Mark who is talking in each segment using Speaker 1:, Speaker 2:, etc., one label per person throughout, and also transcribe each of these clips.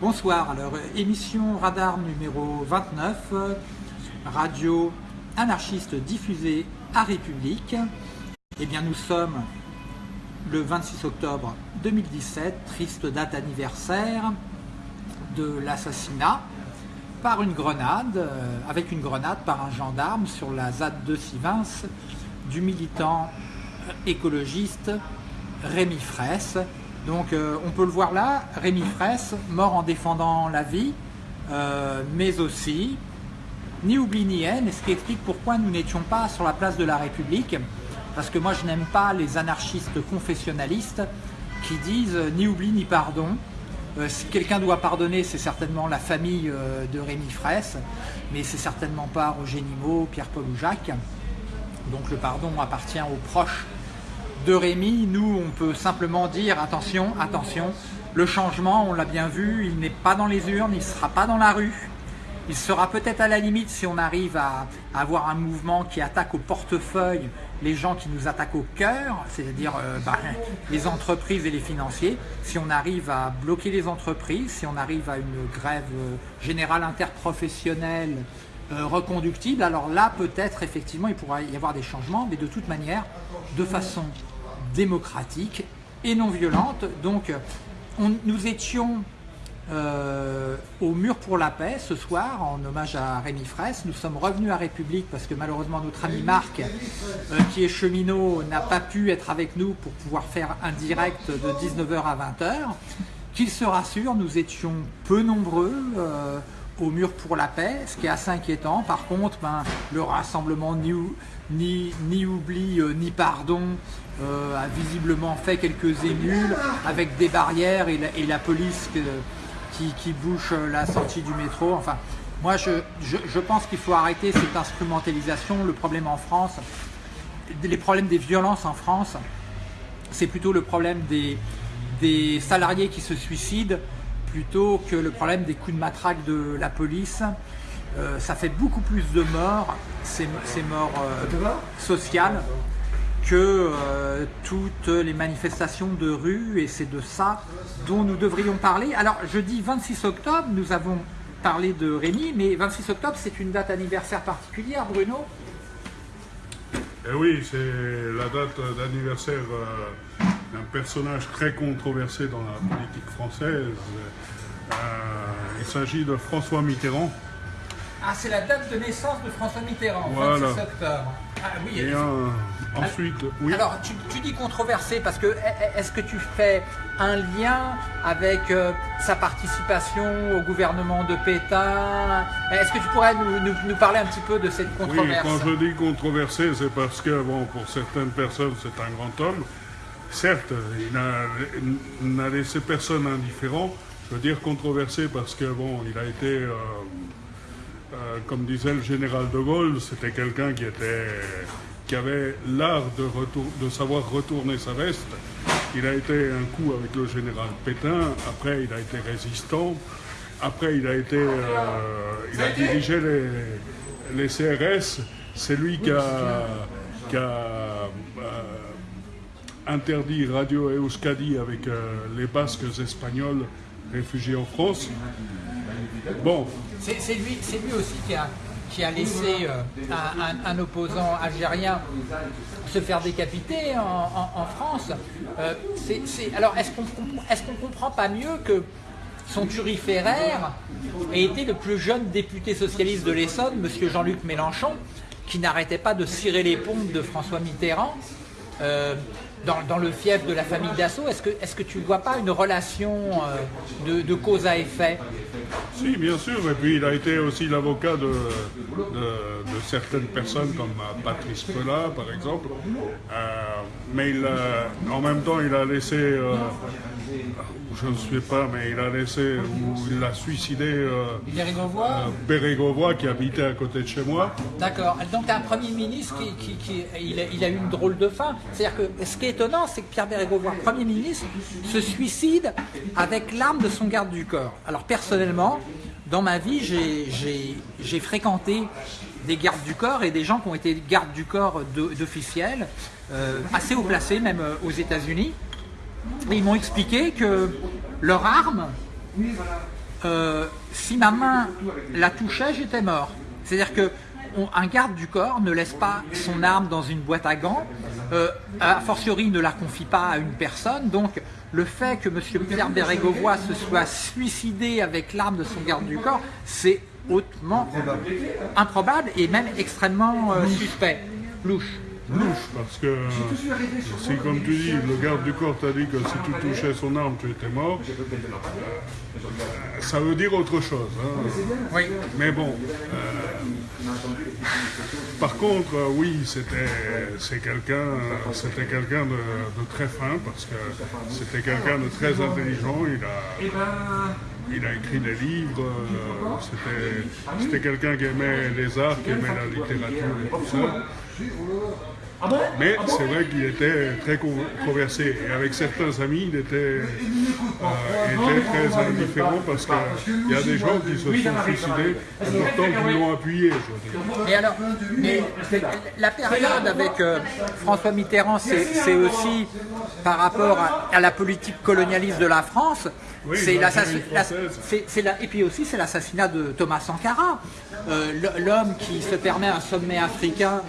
Speaker 1: Bonsoir, alors émission Radar numéro 29, radio anarchiste diffusée à République. Eh bien nous sommes le 26 octobre 2017, triste date anniversaire de l'assassinat par une grenade, euh, avec une grenade par un gendarme sur la ZAD de Sivins du militant écologiste Rémi Fraisse. Donc euh, on peut le voir là, Rémi Fraisse, mort en défendant la vie, euh, mais aussi ni oubli ni haine, ce qui explique pourquoi nous n'étions pas sur la place de la République, parce que moi je n'aime pas les anarchistes confessionnalistes qui disent ni oubli ni pardon, euh, si quelqu'un doit pardonner, c'est certainement la famille euh, de Rémi Fraisse, mais c'est certainement pas Roger Nimot, Pierre-Paul ou Jacques. Donc le pardon appartient aux proches de Rémi. Nous, on peut simplement dire attention, attention, le changement, on l'a bien vu, il n'est pas dans les urnes, il ne sera pas dans la rue. Il sera peut-être à la limite si on arrive à, avoir un mouvement qui attaque au portefeuille les gens qui nous attaquent au cœur, c'est-à-dire euh, bah, les entreprises et les financiers. Si on arrive à bloquer les entreprises, si on arrive à une grève euh, générale interprofessionnelle euh, reconductible, alors là peut-être effectivement il pourra y avoir des changements, mais de toute manière de façon démocratique et non violente. Donc nous étions euh, au mur pour la paix ce soir en hommage à Rémi Fraisse. Nous sommes revenus à République parce que malheureusement notre ami Marc, euh, qui est cheminot, n'a pas pu être avec nous pour pouvoir faire un direct de 19h à 20h. Qu'il se rassure, nous étions peu nombreux euh, au mur pour la paix, ce qui est assez inquiétant. Par contre, ben, le rassemblement ni, ni, ni oubli ni pardon a visiblement fait quelques émules avec des barrières et la, police qui, bouche la sortie du métro. Enfin, moi, je, pense qu'il faut arrêter cette instrumentalisation. Le problème en France, les problèmes des violences en France, c'est plutôt le problème des, des salariés qui se suicident plutôt que le problème des coups de matraque de la police. Euh, ça fait beaucoup plus de morts, ces, morts euh, sociales, que euh, toutes les manifestations de rue et c'est de ça dont nous devrions parler. Alors je dis 26 octobre, nous avons parlé de Rémi, mais 26 octobre c'est une date anniversaire particulière Bruno
Speaker 2: Eh oui, c'est la date d'anniversaire euh, d'un personnage très controversé dans la politique française. Euh, il s'agit de François Mitterrand.
Speaker 1: Ah, c'est la date de naissance de François Mitterrand, 26 octobre. Ah oui,
Speaker 2: Ensuite, oui.
Speaker 1: Alors, tu, dis controversé parce que e, e, est-ce que tu fais un lien avec euh, sa participation au gouvernement de Pétain? Est-ce que tu pourrais nous, parler un petit peu de cette controverse
Speaker 2: Oui, quand je dis controversé, c'est parce que, bon, pour certaines personnes, c'est un grand homme. Certes, il n'a laissé personne indifférent. Je veux dire controversé parce que, bon, il a été... Euh, euh, comme disait le général de Gaulle, c'était quelqu'un qui avait l'art de, savoir retourner sa veste. Il a été un coup avec le général Pétain, après il a été résistant, après il a été, euh, il a dirigé les, CRS, c'est lui qui a, interdit Radio Euskadi avec euh, les Basques espagnols réfugiés en France.
Speaker 1: Bon. C'est lui, aussi qui a laissé euh, un, opposant algérien se faire décapiter en, France. Euh, alors, est-ce qu'on est ne comprend pas mieux que son turiféraire ait été le plus jeune député socialiste de l'Essonne, M. Jean-Luc Mélenchon, qui n'arrêtait pas de cirer les pompes de François Mitterrand dans, le fief de la famille Dassault. Est-ce que, tu ne vois pas une relation de, de cause à effet?
Speaker 2: Si, bien sûr. Et puis il a été aussi l'avocat de, de, certaines personnes comme Patrice Pelat, par exemple. Euh, mais il en même temps, il a laissé euh, je ne sais pas, mais il a laissé, ou il a suicidé euh, Bérégovois, qui habitait à côté de chez moi.
Speaker 1: D'accord. Donc un Premier ministre qui, qui, il, a, eu une drôle de fin. C'est-à-dire que ce qui est étonnant, c'est que Pierre Bérégovois, Premier ministre, se suicide avec l'arme de son garde du corps. Alors personnellement, dans ma vie, j'ai fréquenté des gardes du corps et des gens qui ont été gardes du corps d'officiels, euh, assez haut placés, même euh, aux États-Unis ils m'ont expliqué que leur arme euh, si ma main la touchait, j'étais mort. C'est-à-dire que un garde du corps ne laisse pas son arme dans une boîte à gants, a fortiori ne la confie pas à une personne, donc le fait que M. Pierre Bérégovoy se soit suicidé avec l'arme de son garde du corps, c'est hautement improbable et même extrêmement euh, suspect, louche
Speaker 2: louche, parce que si, comme tu dis, le garde du corps t'a dit que si tu touchais son arme, tu étais mort, ça veut dire autre chose. Hein.
Speaker 1: Oui.
Speaker 2: Mais bon. Euh, par contre, oui, c'était c'est quelqu'un c'était quelqu'un de, très fin, parce que c'était quelqu'un de très intelligent. Il a, il a écrit des livres. Euh, c'était quelqu'un qui aimait les arts, qui aimait la littérature et tout ça. Ah Mais c'est vrai qu'il était très controversé. Et avec certains amis, il était, euh, très indifférent parce qu'il y a des gens qui se sont suicidés et pourtant qui l'ont appuyé.
Speaker 1: Et alors, la période avec euh, François Mitterrand, c'est aussi par rapport à, la politique colonialiste de la France. c'est et puis aussi c'est l'assassinat de Thomas Sankara, euh, l'homme qui se permet un sommet africain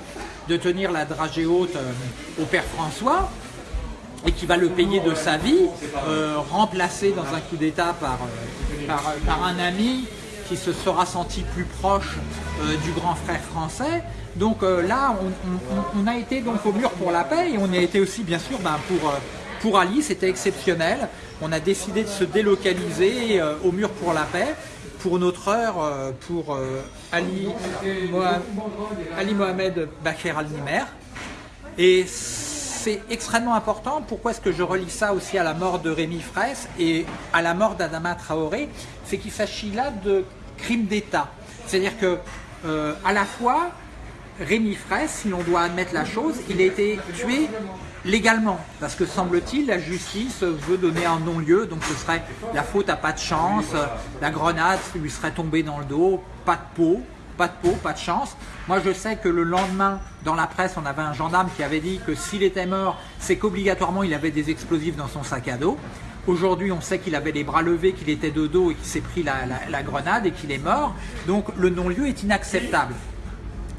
Speaker 1: de tenir la dragée haute euh, au père François et qui va le payer de sa vie, euh, remplacé dans un coup d'état par, euh, par, un ami qui se sera senti plus proche du grand frère français. Donc là, on, a été donc au mur pour la paix et on a été aussi bien sûr ben, pour, pour Ali, c'était exceptionnel. On a décidé de se délocaliser au mur pour la paix pour notre heure, euh, pour euh, Ali, Mohamed Bakr al-Nimer. Et c'est extrêmement important. Pourquoi est-ce que je relis ça aussi à la mort de Rémi Fraisse et à la mort d'Adama Traoré? C'est qu'il s'agit là de crimes d'État. C'est-à-dire que euh, à la fois, Rémi Fraisse, si l'on doit admettre la chose, il a été tué légalement, parce que semble-t-il, la justice veut donner un non-lieu, donc ce serait la faute à pas de chance, la grenade lui serait tombée dans le dos, pas de peau, pas de peau, pas de chance. Moi je sais que le lendemain, dans la presse, on avait un gendarme qui avait dit que s'il était mort, c'est qu'obligatoirement il avait des explosifs dans son sac à dos. Aujourd'hui, on sait qu'il avait les bras levés, qu'il était de dos et qu'il s'est pris la, la grenade et qu'il est mort. Donc le non-lieu est inacceptable.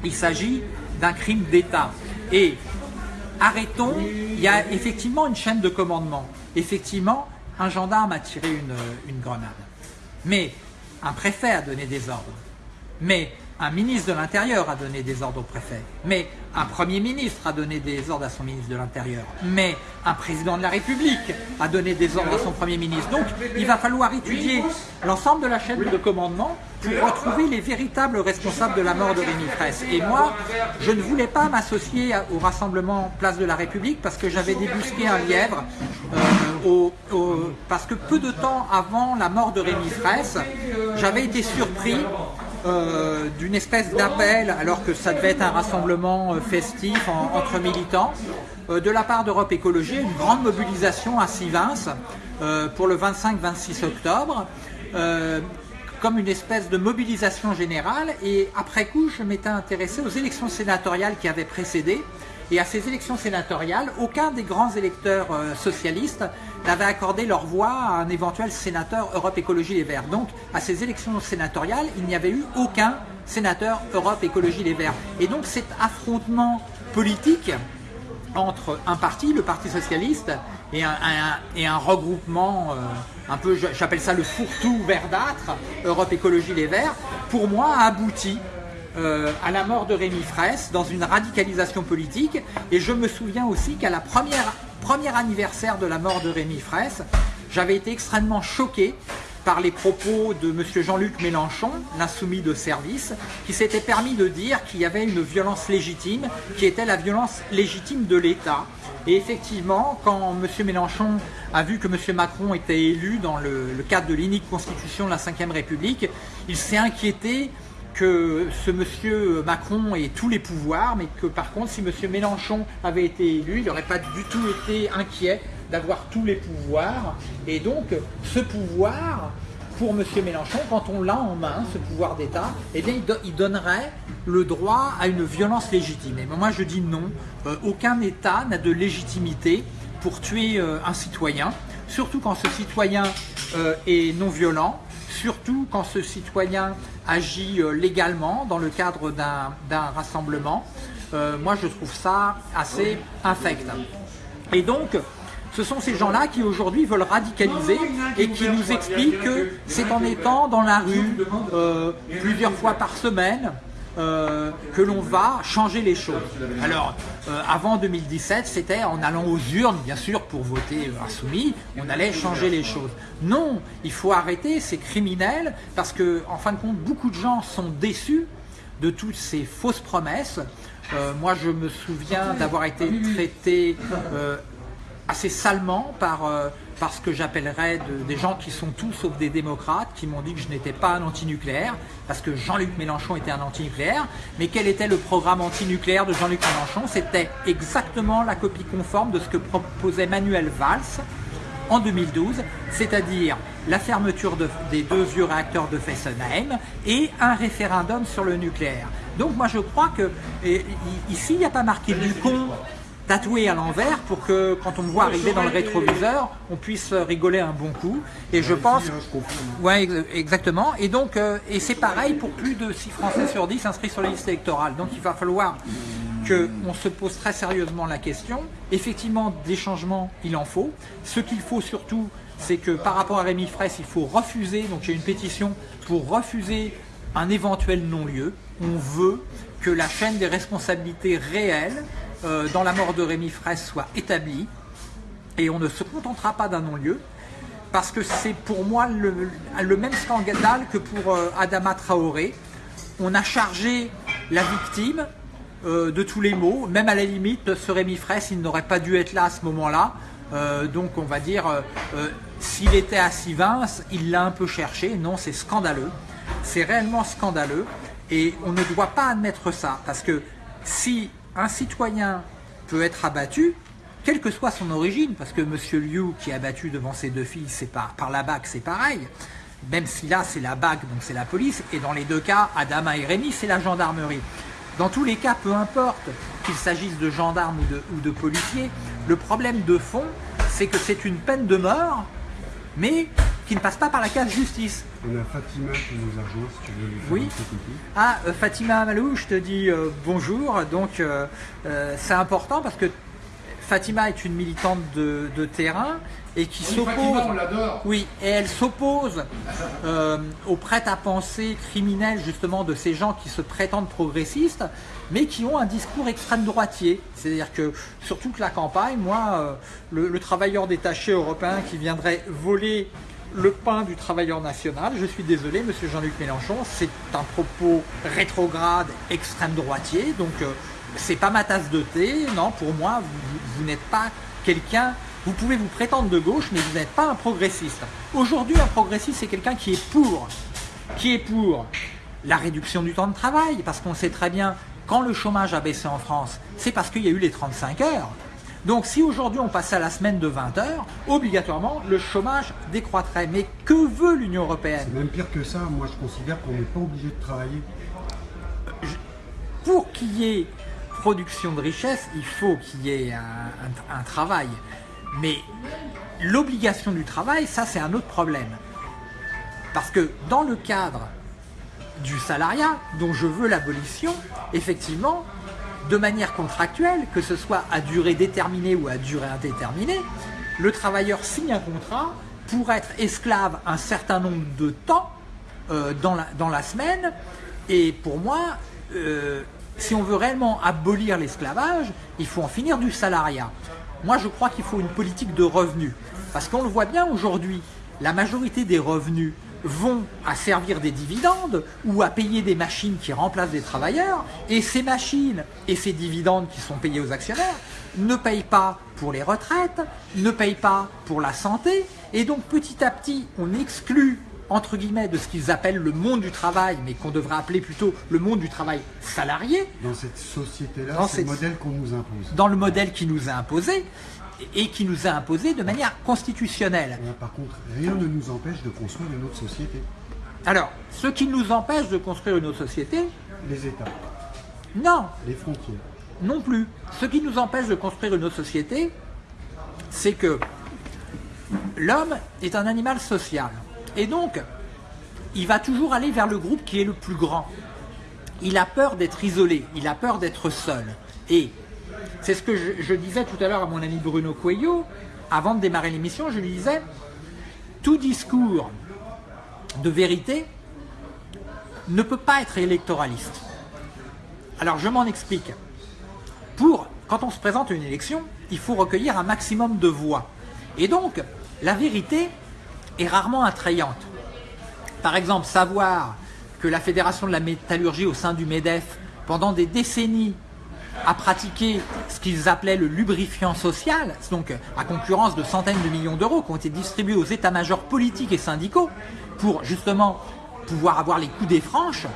Speaker 1: Il s'agit d'un crime d'État. Et arrêtons, il y a effectivement une chaîne de commandement. Effectivement, un gendarme a tiré une, grenade. Mais un préfet a donné des ordres. Mais un ministre de l'Intérieur a donné des ordres au préfet. Mais un Premier ministre a donné des ordres à son ministre de l'Intérieur. Mais un président de la République a donné des ordres à son Premier ministre. Donc, il va falloir étudier l'ensemble de la chaîne de commandement pour retrouver les véritables responsables de la mort de Rémi Fraisse. Et moi, je ne voulais pas m'associer au rassemblement Place de la République parce que j'avais débusqué un lièvre euh, parce que peu de temps avant la mort de Rémi Fraisse, j'avais été surpris euh, d'une espèce d'appel, alors que ça devait être un rassemblement euh, festif entre militants, de la part d'Europe Écologie, une grande mobilisation à Sivins pour le 25-26 octobre comme une espèce de mobilisation générale. Et après coup je m'étais intéressé aux élections sénatoriales qui avaient précédé. Et à ces élections sénatoriales, aucun des grands électeurs euh, socialistes n'avait accordé leur voix à un éventuel sénateur Europe Écologie Les Verts. Donc à ces élections sénatoriales, il n'y avait eu aucun sénateur Europe Écologie Les Verts. Et donc cet affrontement politique entre un parti, le Parti Socialiste, et un, et un regroupement, euh, un peu, j'appelle ça le fourre-tout verdâtre, Europe Écologie Les Verts, pour moi a abouti euh, à la mort de Rémi Fraisse dans une radicalisation politique. Et je me souviens aussi qu'à la première, premier anniversaire de la mort de Rémi Fraisse, j'avais été extrêmement choqué par les propos de M. Jean-Luc Mélenchon, l'insoumis de service, qui s'était permis de dire qu'il y avait une violence légitime, qui était la violence légitime de l'État. Et effectivement, quand M. Mélenchon a vu que M. Macron était élu dans le, cadre de l'unique constitution de la Ve République, il s'est inquiété que ce monsieur Macron ait tous les pouvoirs, mais que par contre, si monsieur Mélenchon avait été élu, il n'aurait pas du tout été inquiet d'avoir tous les pouvoirs. Et donc, ce pouvoir, pour monsieur Mélenchon, quand on l'a en main, ce pouvoir d'État, eh bien, il, donnerait le droit à une violence légitime. Et moi, je dis non. Euh, aucun État n'a de légitimité pour tuer euh, un citoyen, surtout quand ce citoyen euh, est non violent, surtout quand ce citoyen agit euh, légalement dans le cadre d'un rassemblement. Euh, moi, je trouve ça assez infect. Et donc, ce sont ces gens-là qui aujourd'hui veulent radicaliser et qui nous expliquent que c'est en étant dans la rue euh, plusieurs fois par semaine euh, que l'on va changer les choses. Alors, euh, avant 2017, c'était en allant aux urnes, bien sûr, pour voter insoumis, on allait changer les choses. Non, il faut arrêter, c'est criminel, parce que, en fin de compte, beaucoup de gens sont déçus de toutes ces fausses promesses. moi, je me souviens d'avoir été traité assez salement par, euh, ce que j'appellerais des gens qui sont tous sauf des démocrates, qui m'ont dit que je n'étais pas un antinucléaire, parce que Jean-Luc Mélenchon était un antinucléaire. Mais quel était le programme antinucléaire de Jean-Luc Mélenchon? C'était exactement la copie conforme de ce que proposait Manuel Valls en 2012, c'est-à-dire la fermeture des deux vieux réacteurs de Fessenheim et un référendum sur le nucléaire. Donc moi je crois que ici il n'y a pas marqué du con tatoué à l'envers pour que quand on me voit arriver dans le rétroviseur, on puisse rigoler un bon coup. Et je pense... Ouais, exactement. Et donc, euh, et c'est pareil pour plus de 6 Français sur 10 inscrits sur les listes électorales. Donc il va falloir qu'on se pose très sérieusement la question. Effectivement, des changements, il en faut. Ce qu'il faut surtout, c'est que par rapport à Rémi Fraisse, il faut refuser, donc j'ai une pétition pour refuser un éventuel non-lieu. On veut que la chaîne des responsabilités réelles euh, dans la mort de Rémi Fraisse soit établie et on ne se contentera pas d'un non-lieu parce que c'est pour moi le, même scandale que pour euh, Adama Traoré. On a chargé la victime euh, de tous les maux, même à la limite, ce Rémi Fraisse, il n'aurait pas dû être là à ce moment-là. donc on va dire, s'il était à Sivins, il l'a un peu cherché. Non, c'est scandaleux. C'est réellement scandaleux. Et on ne doit pas admettre ça, parce que si un citoyen peut être abattu, quelle que soit son origine, parce que M. Liu qui est abattu devant ses deux filles, c'est par, la BAC, c'est pareil, même si là c'est la BAC, donc c'est la police, et dans les deux cas, Adama et Rémi, c'est la gendarmerie. Dans tous les cas, peu importe qu'il s'agisse de gendarmes ou de policiers, le problème de fond, c'est que c'est une peine de mort, mais qui ne passe pas par la case justice.
Speaker 3: On a Fatima qui nous a rejoint, si tu veux lui faire
Speaker 1: oui. Ah, euh, Fatima Amalou, je te dis euh, bonjour. Donc, euh, c'est important parce que Fatima est une militante de, terrain et qui s'oppose. Oui, et elle s'oppose aux prêts-à-penser criminels justement de ces gens qui se prétendent progressistes, mais qui ont un discours extrême droitier. C'est-à-dire que sur toute la campagne, moi, le travailleur détaché européen qui viendrait voler le pain du travailleur national. Je suis désolé, monsieur Jean-Luc Mélenchon, c'est un propos rétrograde, extrême droitier, donc euh, c'est pas ma tasse de thé. Non, pour moi, vous, n'êtes pas quelqu'un, vous pouvez vous prétendre de gauche, mais vous n'êtes pas un progressiste. Aujourd'hui, un progressiste, c'est quelqu'un qui est pour, qui est pour la réduction du temps de travail, parce qu'on sait très bien, quand le chômage a baissé en France, c'est parce qu'il y a eu les 35 heures. Donc si aujourd'hui on passait à la semaine de 20 heures, obligatoirement le chômage décroîtrait. Mais que veut l'Union Européenne?
Speaker 3: C'est même pire que ça, moi je considère qu'on n'est pas obligé de travailler.
Speaker 1: Pour qu'il y ait production de richesse, il faut qu'il y ait un, travail. Mais l'obligation du travail, ça c'est un autre problème. Parce que dans le cadre du salariat, dont je veux l'abolition, effectivement, de manière contractuelle, que ce soit à durée déterminée ou à durée indéterminée, le travailleur signe un contrat pour être esclave un certain nombre de temps euh, dans, la, semaine. Et pour moi, euh, si on veut réellement abolir l'esclavage, il faut en finir du salariat. Moi, je crois qu'il faut une politique de revenus. Parce qu'on le voit bien aujourd'hui, la majorité des revenus vont à servir des dividendes ou à payer des machines qui remplacent des travailleurs et ces machines et ces dividendes qui sont payés aux actionnaires ne payent pas pour les retraites, ne payent pas pour la santé et donc petit à petit on exclut entre guillemets de ce qu'ils appellent le monde du travail mais qu'on devrait appeler plutôt le monde du travail salarié.
Speaker 3: Dans cette société-là, c'est le modèle qu'on nous impose.
Speaker 1: Dans le modèle qui nous a imposé et qui nous a imposé de manière constitutionnelle.
Speaker 3: par contre, rien ne nous empêche de construire une autre société.
Speaker 1: Alors, ce qui nous empêche de construire une autre société...
Speaker 3: Les États.
Speaker 1: Non.
Speaker 3: Les frontières.
Speaker 1: Non plus. Ce qui nous empêche de construire une autre société, c'est que l'homme est un animal social. Et donc, il va toujours aller vers le groupe qui est le plus grand. Il a peur d'être isolé, il a peur d'être seul. Et c'est ce que je, disais tout à l'heure à mon ami Bruno Coelho, avant de démarrer l'émission, je lui disais, tout discours de vérité ne peut pas être électoraliste. Alors je m'en explique. Pour, quand on se présente à une élection, il faut recueillir un maximum de voix. Et donc, la vérité est rarement attrayante. Par exemple, savoir que la Fédération de la métallurgie au sein du MEDEF, pendant des décennies, a pratiqué ce qu'ils appelaient le lubrifiant social, donc à concurrence de centaines de millions d'euros qui ont été distribués aux états-majors politiques et syndicaux pour justement pouvoir avoir les coups des franches.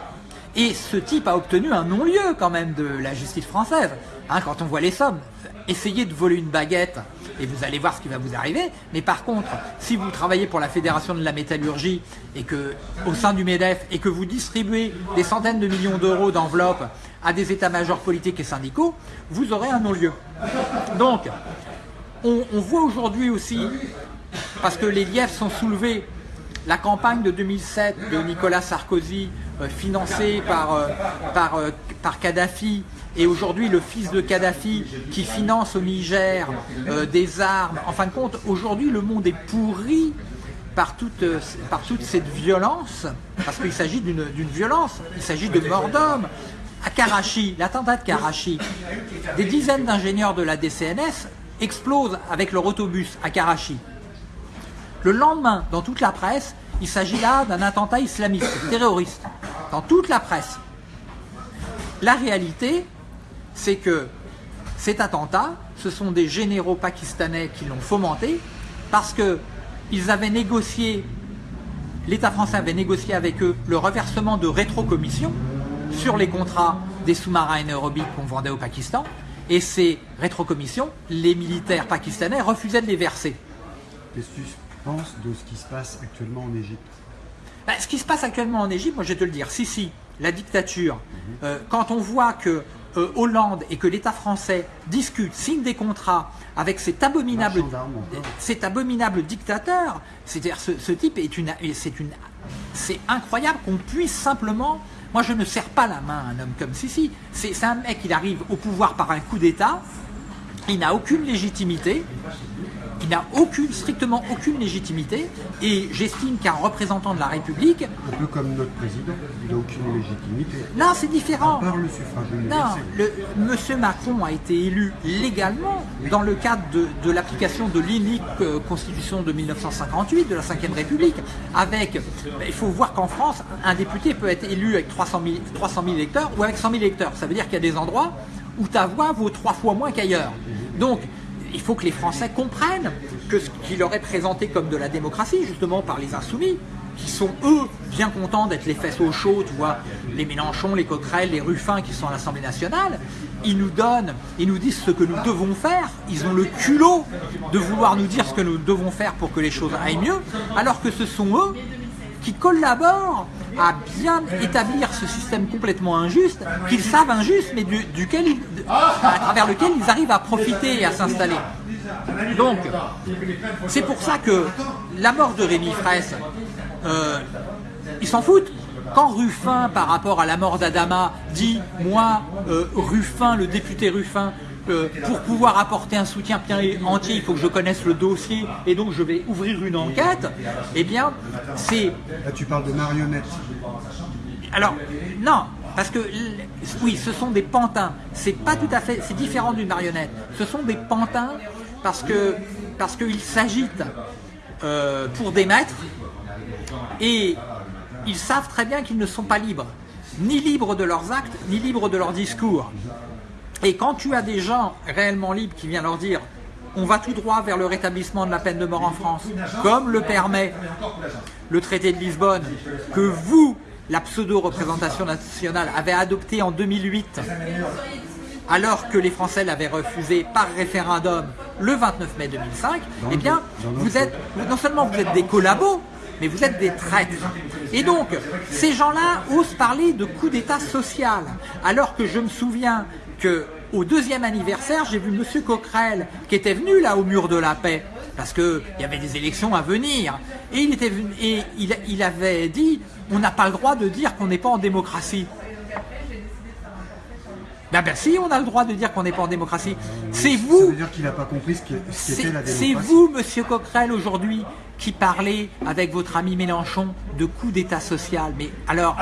Speaker 1: Et ce type a obtenu un non-lieu quand même de la justice française. Hein, quand on voit les sommes, essayez de voler une baguette et vous allez voir ce qui va vous arriver. Mais par contre, si vous travaillez pour la Fédération de la métallurgie et que au sein du MEDEF et que vous distribuez des centaines de millions d'euros d'enveloppes à des états-majors politiques et syndicaux, vous aurez un non-lieu. Donc, on, voit aujourd'hui aussi, parce que les lièvres sont soulevés, la campagne de 2007 de Nicolas Sarkozy, euh, financée par, euh, euh, par Kadhafi, et aujourd'hui le fils de Kadhafi qui finance au Niger des armes. En fin de compte, aujourd'hui le monde est pourri par toute, par toute cette violence, parce qu'il s'agit d'une violence, il s'agit de mort d'hommes, à Karachi, l'attentat de Karachi, des dizaines d'ingénieurs de la DCNS explosent avec leur autobus à Karachi. Le lendemain, dans toute la presse, il s'agit là d'un attentat islamiste, terroriste. Dans toute la presse. La réalité, c'est que cet attentat, ce sont des généraux pakistanais qui l'ont fomenté parce qu'ils avaient négocié, l'État français avait négocié avec eux le reversement de rétrocommissions sur les contrats des sous-marins aérobiques qu'on vendait au Pakistan. Et ces rétrocommissions, les militaires pakistanais refusaient de les verser.
Speaker 3: Penses de ce qui se passe actuellement en Égypte
Speaker 1: ben, Ce qui se passe actuellement en Égypte, moi je vais te le dire, si, si, la dictature, mhm. euh, quand on voit que euh, Hollande et que l'État français discutent, signent des contrats avec cet abominable, cet abominable dictateur, c'est-à-dire ce, ce, type est une, c'est une, c'est incroyable qu'on puisse simplement moi, je ne serre pas la main à un homme comme Sisi. C'est un mec, il arrive au pouvoir par un coup d'État, il n'a aucune légitimité, il n'a aucune, strictement aucune légitimité, et j'estime qu'un représentant de la République...
Speaker 3: Un peu comme notre président, il n'a aucune légitimité.
Speaker 1: Non, c'est différent.
Speaker 3: À le suffrage universel.
Speaker 1: Non, le, Monsieur Macron a été élu légalement dans le cadre de, l'application de l'unique euh, constitution de 1958, de la Ve République, avec... Il faut voir qu'en France, un député peut être élu avec 300 000, 300 000 électeurs ou avec 100 000 électeurs. Ça veut dire qu'il y a des endroits où ta voix vaut trois fois moins qu'ailleurs. Donc, il faut que les Français comprennent que ce qui leur est présenté comme de la démocratie, justement par les insoumis, qui sont eux bien contents d'être les fesses au chaud, tu vois, les Mélenchon, les Coquerel, les Ruffins qui sont à l'Assemblée nationale, ils nous donnent, ils nous disent ce que nous devons faire, ils ont le culot de vouloir nous dire ce que nous devons faire pour que les choses aillent mieux, alors que ce sont eux qui collaborent à bien établir ce système complètement injuste, qu'ils savent injuste, mais duquel à travers lequel ils arrivent à profiter et à s'installer. Donc, c'est pour ça que la mort de Rémi Fraisse, euh, ils s'en foutent. Quand Ruffin, par rapport à la mort d'Adama, dit « moi, euh, Ruffin, le député Ruffin, euh, pour pouvoir apporter un soutien entier, il faut que je connaisse le dossier et donc je vais ouvrir une enquête, eh bien, c'est...
Speaker 3: Là, tu parles de marionnettes.
Speaker 1: Alors, non, parce que, oui, ce sont des pantins. C'est pas tout à fait, c'est différent d'une marionnette. Ce sont des pantins parce que parce qu'ils s'agitent euh, pour des maîtres et ils savent très bien qu'ils ne sont pas libres, ni libres de leurs actes, ni libres de leurs discours. Et quand tu as des gens réellement libres qui viennent leur dire on va tout droit vers le rétablissement de la peine de mort en France, comme le permet le traité de Lisbonne, que vous, la pseudo-représentation nationale, avez adopté en 2008, alors que les Français l'avaient refusé par référendum le 29 mai 2005, eh bien, vous êtes, non seulement vous êtes des collabos, mais vous êtes des traîtres. Et donc, ces gens-là osent parler de coup d'État social, alors que je me souviens que au deuxième anniversaire, j'ai vu M. Coquerel, qui était venu là au mur de la paix, parce qu'il y avait des élections à venir. Et il, était, venu- et il, il avait dit, on n'a pas le droit de dire qu'on n'est pas en démocratie. Ben, ben si, on a le droit de dire qu'on n'est pas en démocratie. C'est
Speaker 3: Ça
Speaker 1: vous
Speaker 3: veut dire qu'il n'a pas compris ce qu'est- ce qu'était
Speaker 1: c'est
Speaker 3: démocratie.
Speaker 1: vous, Monsieur Coquerel, aujourd'hui, qui parlez avec votre ami Mélenchon de coup d'État social. Mais alors,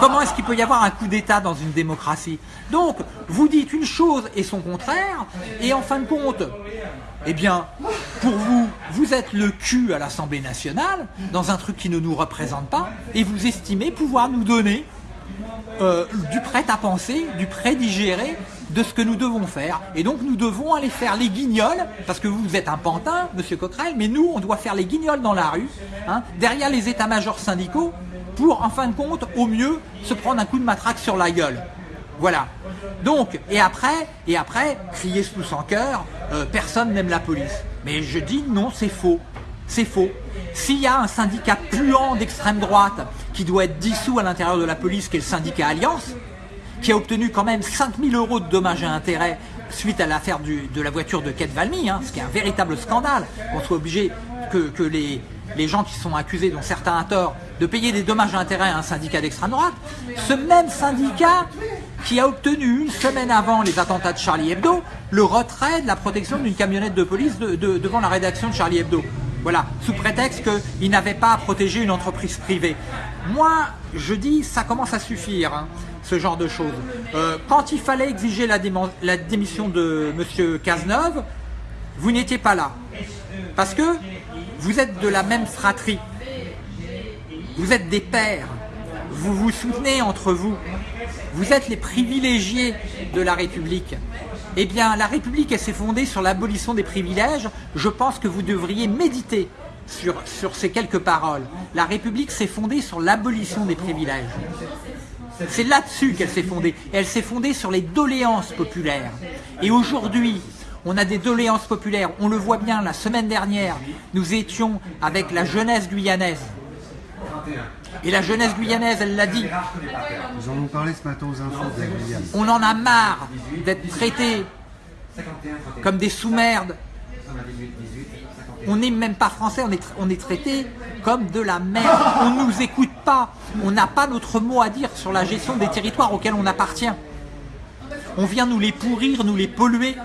Speaker 1: comment est-ce qu'il peut y avoir un coup d'État dans une démocratie? Donc, vous dites une chose et son contraire, et en fin de compte, eh bien, pour vous, vous êtes le cul à l'Assemblée nationale, dans un truc qui ne nous représente pas, et vous estimez pouvoir nous donner euh, du prêt à penser, du prêt digéré de ce que nous devons faire. Et donc nous devons aller faire les guignols, parce que vous êtes un pantin, monsieur Coquerel, mais nous, on doit faire les guignols dans la rue, hein, derrière les états-majors syndicaux, pour, en fin de compte, au mieux, se prendre un coup de matraque sur la gueule. Voilà. Donc, et après, et après, crier sous son cœur, euh, personne n'aime la police. Mais je dis non, c'est faux. C'est faux. S'il y a un syndicat puant d'extrême droite qui doit être dissous à l'intérieur de la police, qui est le syndicat Alliance, qui a obtenu quand même 5000 euros de dommages et intérêts suite à l'affaire de la voiture de Kate Valmy, hein, ce qui est un véritable scandale, qu'on soit obligé que, les, les gens qui sont accusés, dont certains à tort, de payer des dommages et intérêts à un syndicat d'extrême droite, ce même syndicat qui a obtenu une semaine avant les attentats de Charlie Hebdo le retrait de la protection d'une camionnette de police de- de- devant la rédaction de Charlie Hebdo. Voilà, sous prétexte qu'il n'avait pas à protéger une entreprise privée. Moi, je dis, ça commence à suffire, hein, ce genre de choses. Euh, quand il fallait exiger la, démission de M. Cazeneuve, vous n'étiez pas là. Parce que vous êtes de la même fratrie. Vous êtes des pères. Vous vous soutenez entre vous. Vous êtes les privilégiés de la République. Eh bien, la République, elle s'est fondée sur l'abolition des privilèges. Je pense que vous devriez méditer sur ces quelques paroles. La République s'est fondée sur l'abolition des privilèges. C'est là-dessus qu'elle s'est fondée. Et elle s'est fondée sur les doléances populaires. Et aujourd'hui, on a des doléances populaires. On le voit bien, la semaine dernière, nous étions avec la jeunesse guyanaise. Et la jeunesse guyanaise, elle l'a dit,
Speaker 3: Ils en ont parlé ce matin aux infos de la Guyane.
Speaker 1: on en a marre d'être traités comme des sous-merdes. On n'est même pas français, on est, traité comme de la merde. On ne nous écoute pas. On n'a pas notre mot à dire sur la gestion des territoires auxquels on appartient. On vient nous les pourrir, nous les polluer.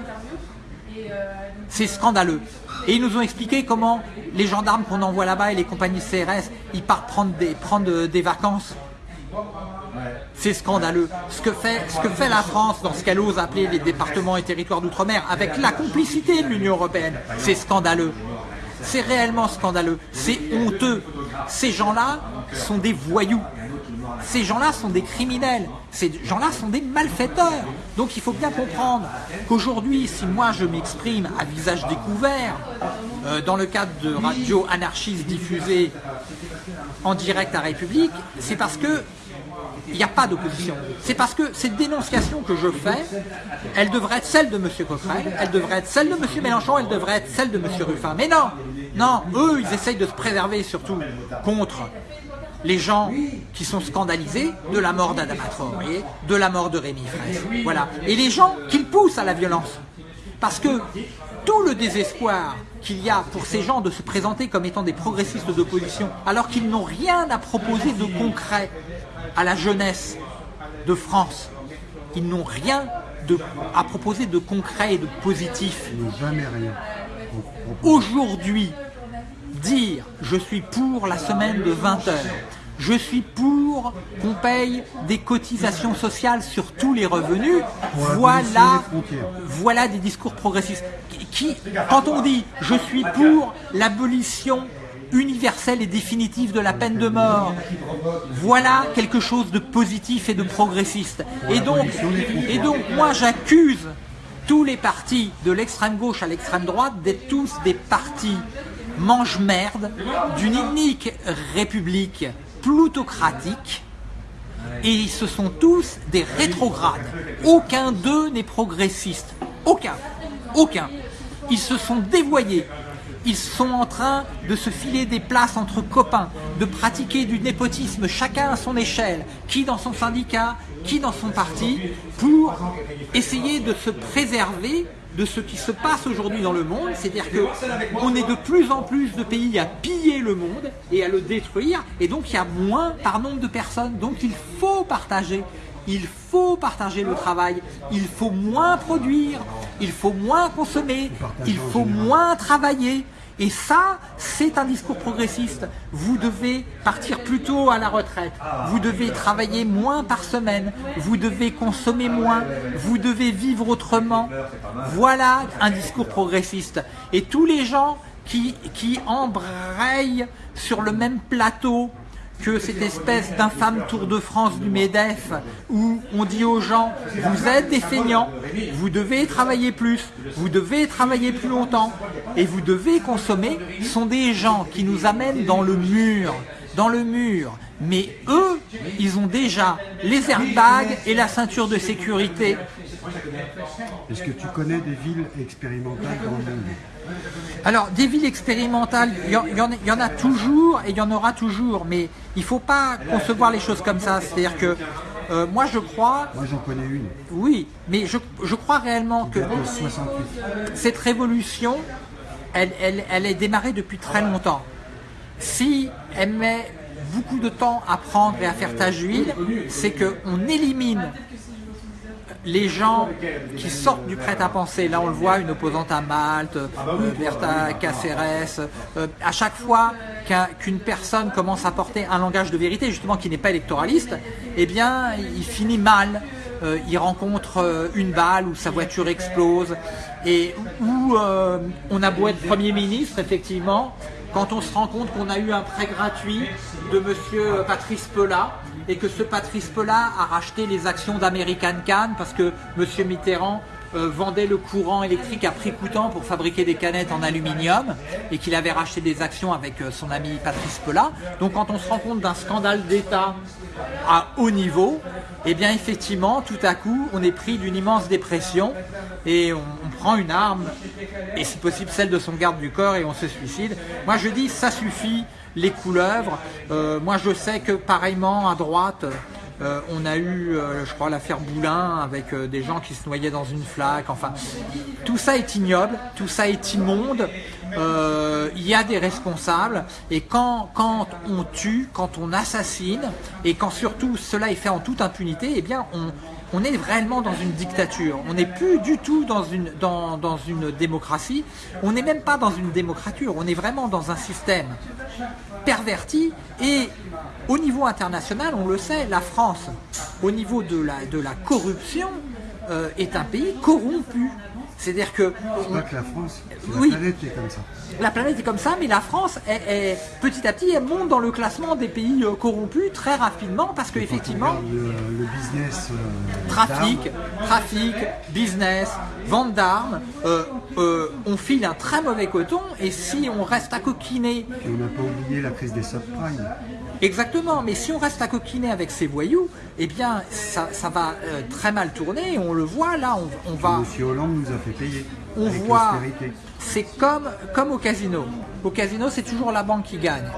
Speaker 1: C'est scandaleux. Et ils nous ont expliqué comment les gendarmes qu'on envoie là-bas et les compagnies CRS, ils partent prendre des, des vacances. C'est scandaleux. Ce que, fait, ce que fait la France dans ce qu'elle ose appeler les départements et territoires d'outre-mer, avec la complicité de l'Union Européenne, c'est scandaleux. C'est réellement scandaleux. C'est honteux. Ces gens-là sont des voyous. Ces gens-là sont des criminels. Ces gens-là sont des malfaiteurs. Donc il faut bien comprendre qu'aujourd'hui, si moi je m'exprime à visage découvert, euh, dans le cadre de radio anarchiste diffusée en direct à République, c'est parce que il n'y a pas d'opposition. C'est parce que cette dénonciation que je fais, elle devrait être celle de M. Coquerel, elle devrait être celle de M. Mélenchon, elle devrait être celle de M. Ruffin. Mais non, non, eux, ils essayent de se préserver surtout contre les gens qui sont scandalisés de la mort d'Adama Traoré, de la mort de Rémi Fraisse. Voilà. Et les gens qu'ils poussent à la violence. Parce que tout le désespoir qu'il y a pour ces gens de se présenter comme étant des progressistes d'opposition, alors qu'ils n'ont rien à proposer de concret à la jeunesse de France. Ils n'ont rien de- à proposer de concret et de positif.
Speaker 3: Ils n'ont jamais rien. On- on-
Speaker 1: Aujourd'hui, dire je suis pour la semaine de 20 heures, je suis pour qu'on paye des cotisations sociales sur tous les revenus, voilà, voilà des discours progressistes. Qui- quand on dit je suis pour l'abolition universelle et définitive de la peine de mort, voilà quelque chose de positif et de progressiste. Et donc, moi j'accuse tous les partis de l'extrême gauche à l'extrême droite d'être tous des partis mange-merde d'une inique république plutocratique et ce sont tous des rétrogrades. Aucun d'eux n'est progressiste. Aucun. Aucun. Ils se sont dévoyés. Ils sont en train de se filer des places entre copains, de pratiquer du népotisme chacun à son échelle, qui dans son syndicat, qui dans son parti, pour essayer de se préserver de ce qui se passe aujourd'hui dans le monde, c'est-à-dire qu'on est de plus en plus de pays à piller le monde et à le détruire, et donc il y a moins par nombre de personnes, donc il faut partager. Il faut partager le travail, il faut moins produire, il faut moins consommer, il faut moins travailler. Et ça, c'est un discours progressiste. Vous devez partir plus tôt à la retraite. Vous devez travailler moins par semaine. Vous devez consommer moins. Vous devez vivre autrement. Voilà un discours progressiste. Et tous les gens qui, qui embrayent sur le même plateau que cette espèce d'infâme Tour de France du MEDEF où on dit aux gens vous êtes des feignants, vous devez travailler plus, vous devez travailler plus longtemps et vous devez consommer sont des gens qui nous amènent dans le mur, dans le mur. Mais eux, ils ont déjà les airbags et la ceinture de sécurité.
Speaker 3: Est-ce que tu connais des villes expérimentales dans le monde
Speaker 1: alors, des villes expérimentales, il y, en a toujours et il y en aura toujours, mais il ne faut pas concevoir les choses comme ça. C'est-à-dire que euh, moi, je crois...
Speaker 3: Moi, j'en connais une.
Speaker 1: Oui, mais je, crois réellement que cette révolution, elle, elle est démarrée depuis très longtemps. Si elle met beaucoup de temps à prendre et à faire tâche d'huile, c'est qu'on élimine les gens qui sortent du prêt-à-penser, là on le voit, une opposante à Malte, euh, Bertha Caceres, euh, à chaque fois qu'une personne commence à porter un langage de vérité, justement qui n'est pas électoraliste, eh bien il finit mal. Euh, il rencontre une balle ou sa voiture explose et où on a beau être Premier ministre, effectivement, quand on se rend compte qu'on a eu un prêt gratuit de monsieur Patrice Pelat et que ce Patrice Pelat a racheté les actions d'American Can parce que monsieur Mitterrand euh, vendait le courant électrique à prix coûtant pour fabriquer des canettes en aluminium et qu'il avait racheté des actions avec euh, son ami Patrice Pelat. Donc quand on se rend compte d'un scandale d'État à haut niveau, eh bien effectivement, tout à coup, on est pris d'une immense dépression et on, prend une arme, et si possible celle de son garde du corps, et on se suicide. Moi je dis, ça suffit, les couleuvres. Euh, moi je sais que pareillement à droite, euh, on a eu, euh, je crois, l'affaire Boulin avec des gens qui se noyaient dans une flaque. Enfin, tout ça est ignoble, tout ça est immonde. Il y a des responsables et quand on tue, quand on assassine et quand surtout cela est fait en toute impunité, eh bien on, on est réellement dans une dictature. On n'est plus du tout dans une, démocratie. On n'est même pas dans une démocrature. On est vraiment dans un système perverti. Et au niveau international, on le sait, la France, au niveau de la, de la corruption, euh, est un pays corrompu. C'est-à-dire que...
Speaker 3: pas que la France, la planète est comme ça.
Speaker 1: La planète est comme ça, mais la France, est, petit à petit, elle monte dans le classement des pays euh, corrompus très rapidement parce qu'effectivement...
Speaker 3: Le, le business...
Speaker 1: Euh, trafic, trafic, business, vente d'armes, euh, on file un très mauvais coton et si on reste à coquiner...
Speaker 3: on n'a pas oublié la crise des subprimes.
Speaker 1: Exactement, mais si on reste à coquiner avec ces voyous, eh bien ça, va euh, très mal tourner, on le voit là, on, va...
Speaker 3: Monsieur Hollande nous a fait payer.
Speaker 1: On voit, c'est comme, comme au casino. Au casino, c'est toujours la banque qui gagne.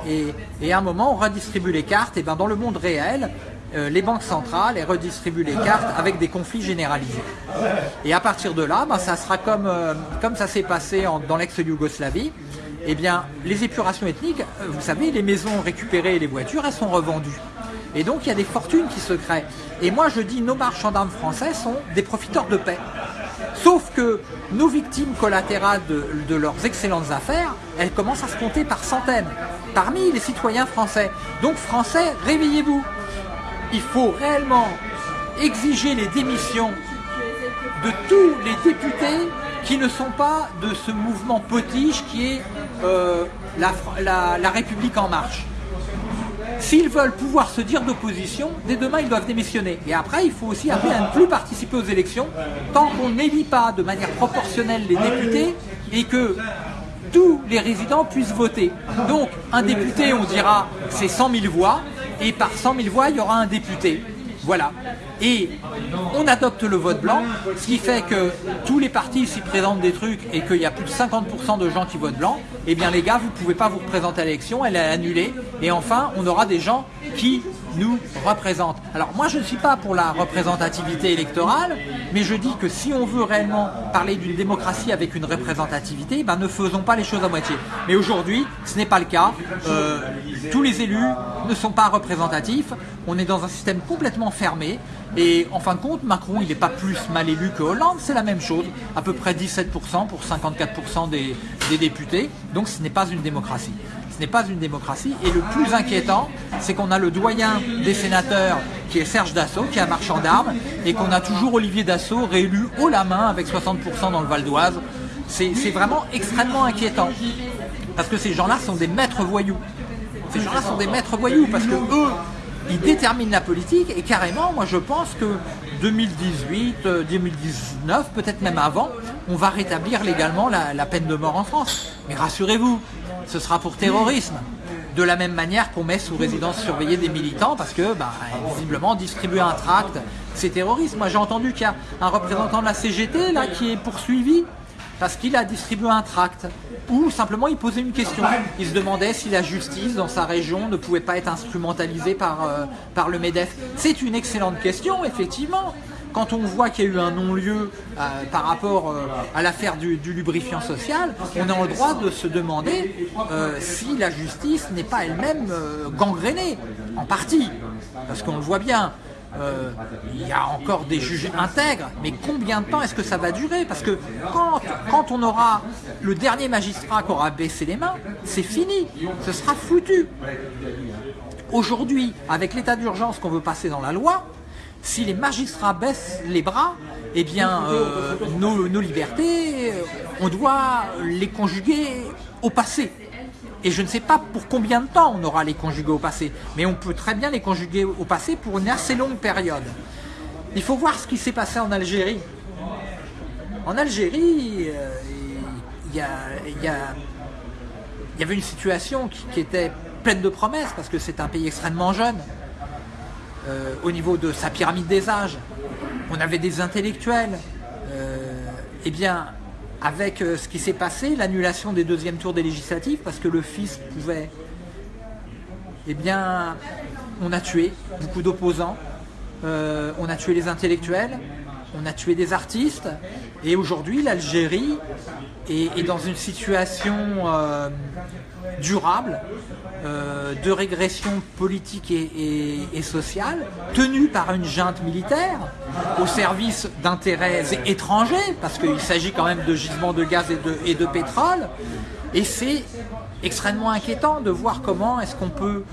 Speaker 1: Et, à un moment, on redistribue les cartes, et bien dans le monde réel, euh, les banques centrales elles redistribuent les cartes avec des conflits généralisés. Et à partir de là, ben, ça sera comme, euh, comme ça s'est passé dans l'ex-Yougoslavie, eh bien, les épurations ethniques, euh, vous savez, les maisons récupérées les voitures, elles sont revendues. Et donc, il y a des fortunes qui se créent. Et moi, je dis, nos marchands d'armes français sont des profiteurs de paix. Sauf que nos victimes collatérales de, leurs excellentes affaires, elles commencent à se compter par centaines, parmi les citoyens français. Donc, Français, réveillez-vous. Il faut réellement exiger les démissions de tous les députés qui ne sont pas de ce mouvement potiche qui est euh, la, République en marche. S'ils veulent pouvoir se dire d'opposition, dès demain ils doivent démissionner. Et après, il faut aussi appeler à ne plus participer aux élections tant qu'on n'élit pas de manière proportionnelle les députés et que tous les résidents puissent voter. Donc, un député, on dira, c'est 100 000 voix, et par 100 000 voix, il y aura un député. Voilà. Et on adopte le vote blanc, ce qui fait que tous les partis s'y présentent des trucs et qu'il y a plus de 50% de gens qui votent blanc, eh bien les gars, vous ne pouvez pas vous représenter à l'élection, elle est annulée. Et enfin, on aura des gens qui nous représente. Alors moi je ne suis pas pour la représentativité électorale, mais je dis que si on veut réellement parler d'une démocratie avec une représentativité, ben ne faisons pas les choses à moitié. Mais aujourd'hui, ce n'est pas le cas. Euh, tous les élus ne sont pas représentatifs. On est dans un système complètement fermé. Et en fin de compte, Macron, il n'est pas plus mal élu que Hollande, c'est la même chose. À peu près 17% pour 54% des, des députés. Donc ce n'est pas une démocratie ce n'est pas une démocratie. Et le plus inquiétant, c'est qu'on a le doyen des sénateurs qui est Serge Dassault, qui est un marchand d'armes, et qu'on a toujours Olivier Dassault réélu haut la main avec 60% dans le Val d'Oise. C'est vraiment extrêmement inquiétant. Parce que ces gens-là sont des maîtres voyous. Ces gens-là sont des maîtres voyous parce que eux, ils déterminent la politique et carrément, moi je pense que 2018, 2019, euh, peut-être même avant, on va rétablir légalement la, peine de mort en France. Mais rassurez-vous, ce sera pour terrorisme. De la même manière qu'on met sous résidence surveillée des militants parce que, bah, visiblement, distribuer un tract, c'est terrorisme. Moi, j'ai entendu qu'il y a un représentant de la CGT là qui est poursuivi parce qu'il a distribué un tract ou simplement il posait une question. Il se demandait si la justice dans sa région ne pouvait pas être instrumentalisée par, euh, le MEDEF. C'est une excellente question, effectivement quand on voit qu'il y a eu un non-lieu euh, par rapport euh, à l'affaire du, lubrifiant social, on a le droit de se demander si la justice n'est pas elle-même gangrénée, en partie. Parce qu'on le voit bien, il y a encore des juges intègres, mais combien de temps est-ce que ça va durer? Parce que quand, quand on aura le dernier magistrat qui aura baissé les mains, c'est fini, ce sera foutu. Aujourd'hui, avec l'état d'urgence qu'on veut passer dans la loi, si les magistrats baissent les bras, eh bien, euh, nos, libertés, euh, on doit les conjuguer au passé. Et je ne sais pas pour combien de temps on aura les conjuguer au passé, mais on peut très bien les conjuguer au passé pour une assez longue période. Il faut voir ce qui s'est passé en Algérie. En Algérie, euh, il y, avait une situation qui était pleine de promesses, parce que c'est un pays extrêmement jeune. Euh, au niveau de sa pyramide des âges, on avait des intellectuels. Euh, eh bien, avec euh, ce qui s'est passé, l'annulation des deuxièmes tours des législatives, parce que le fils pouvait... Eh bien, on a tué beaucoup d'opposants, on a tué les intellectuels, on a tué des artistes, et aujourd'hui, l'Algérie est, dans une situation durable euh, de régression politique et, sociale tenue par une junte militaire au service d'intérêts étrangers, parce qu'il s'agit quand même de gisements de gaz et de, et de pétrole. Et c'est extrêmement inquiétant de voir comment est-ce qu'on peut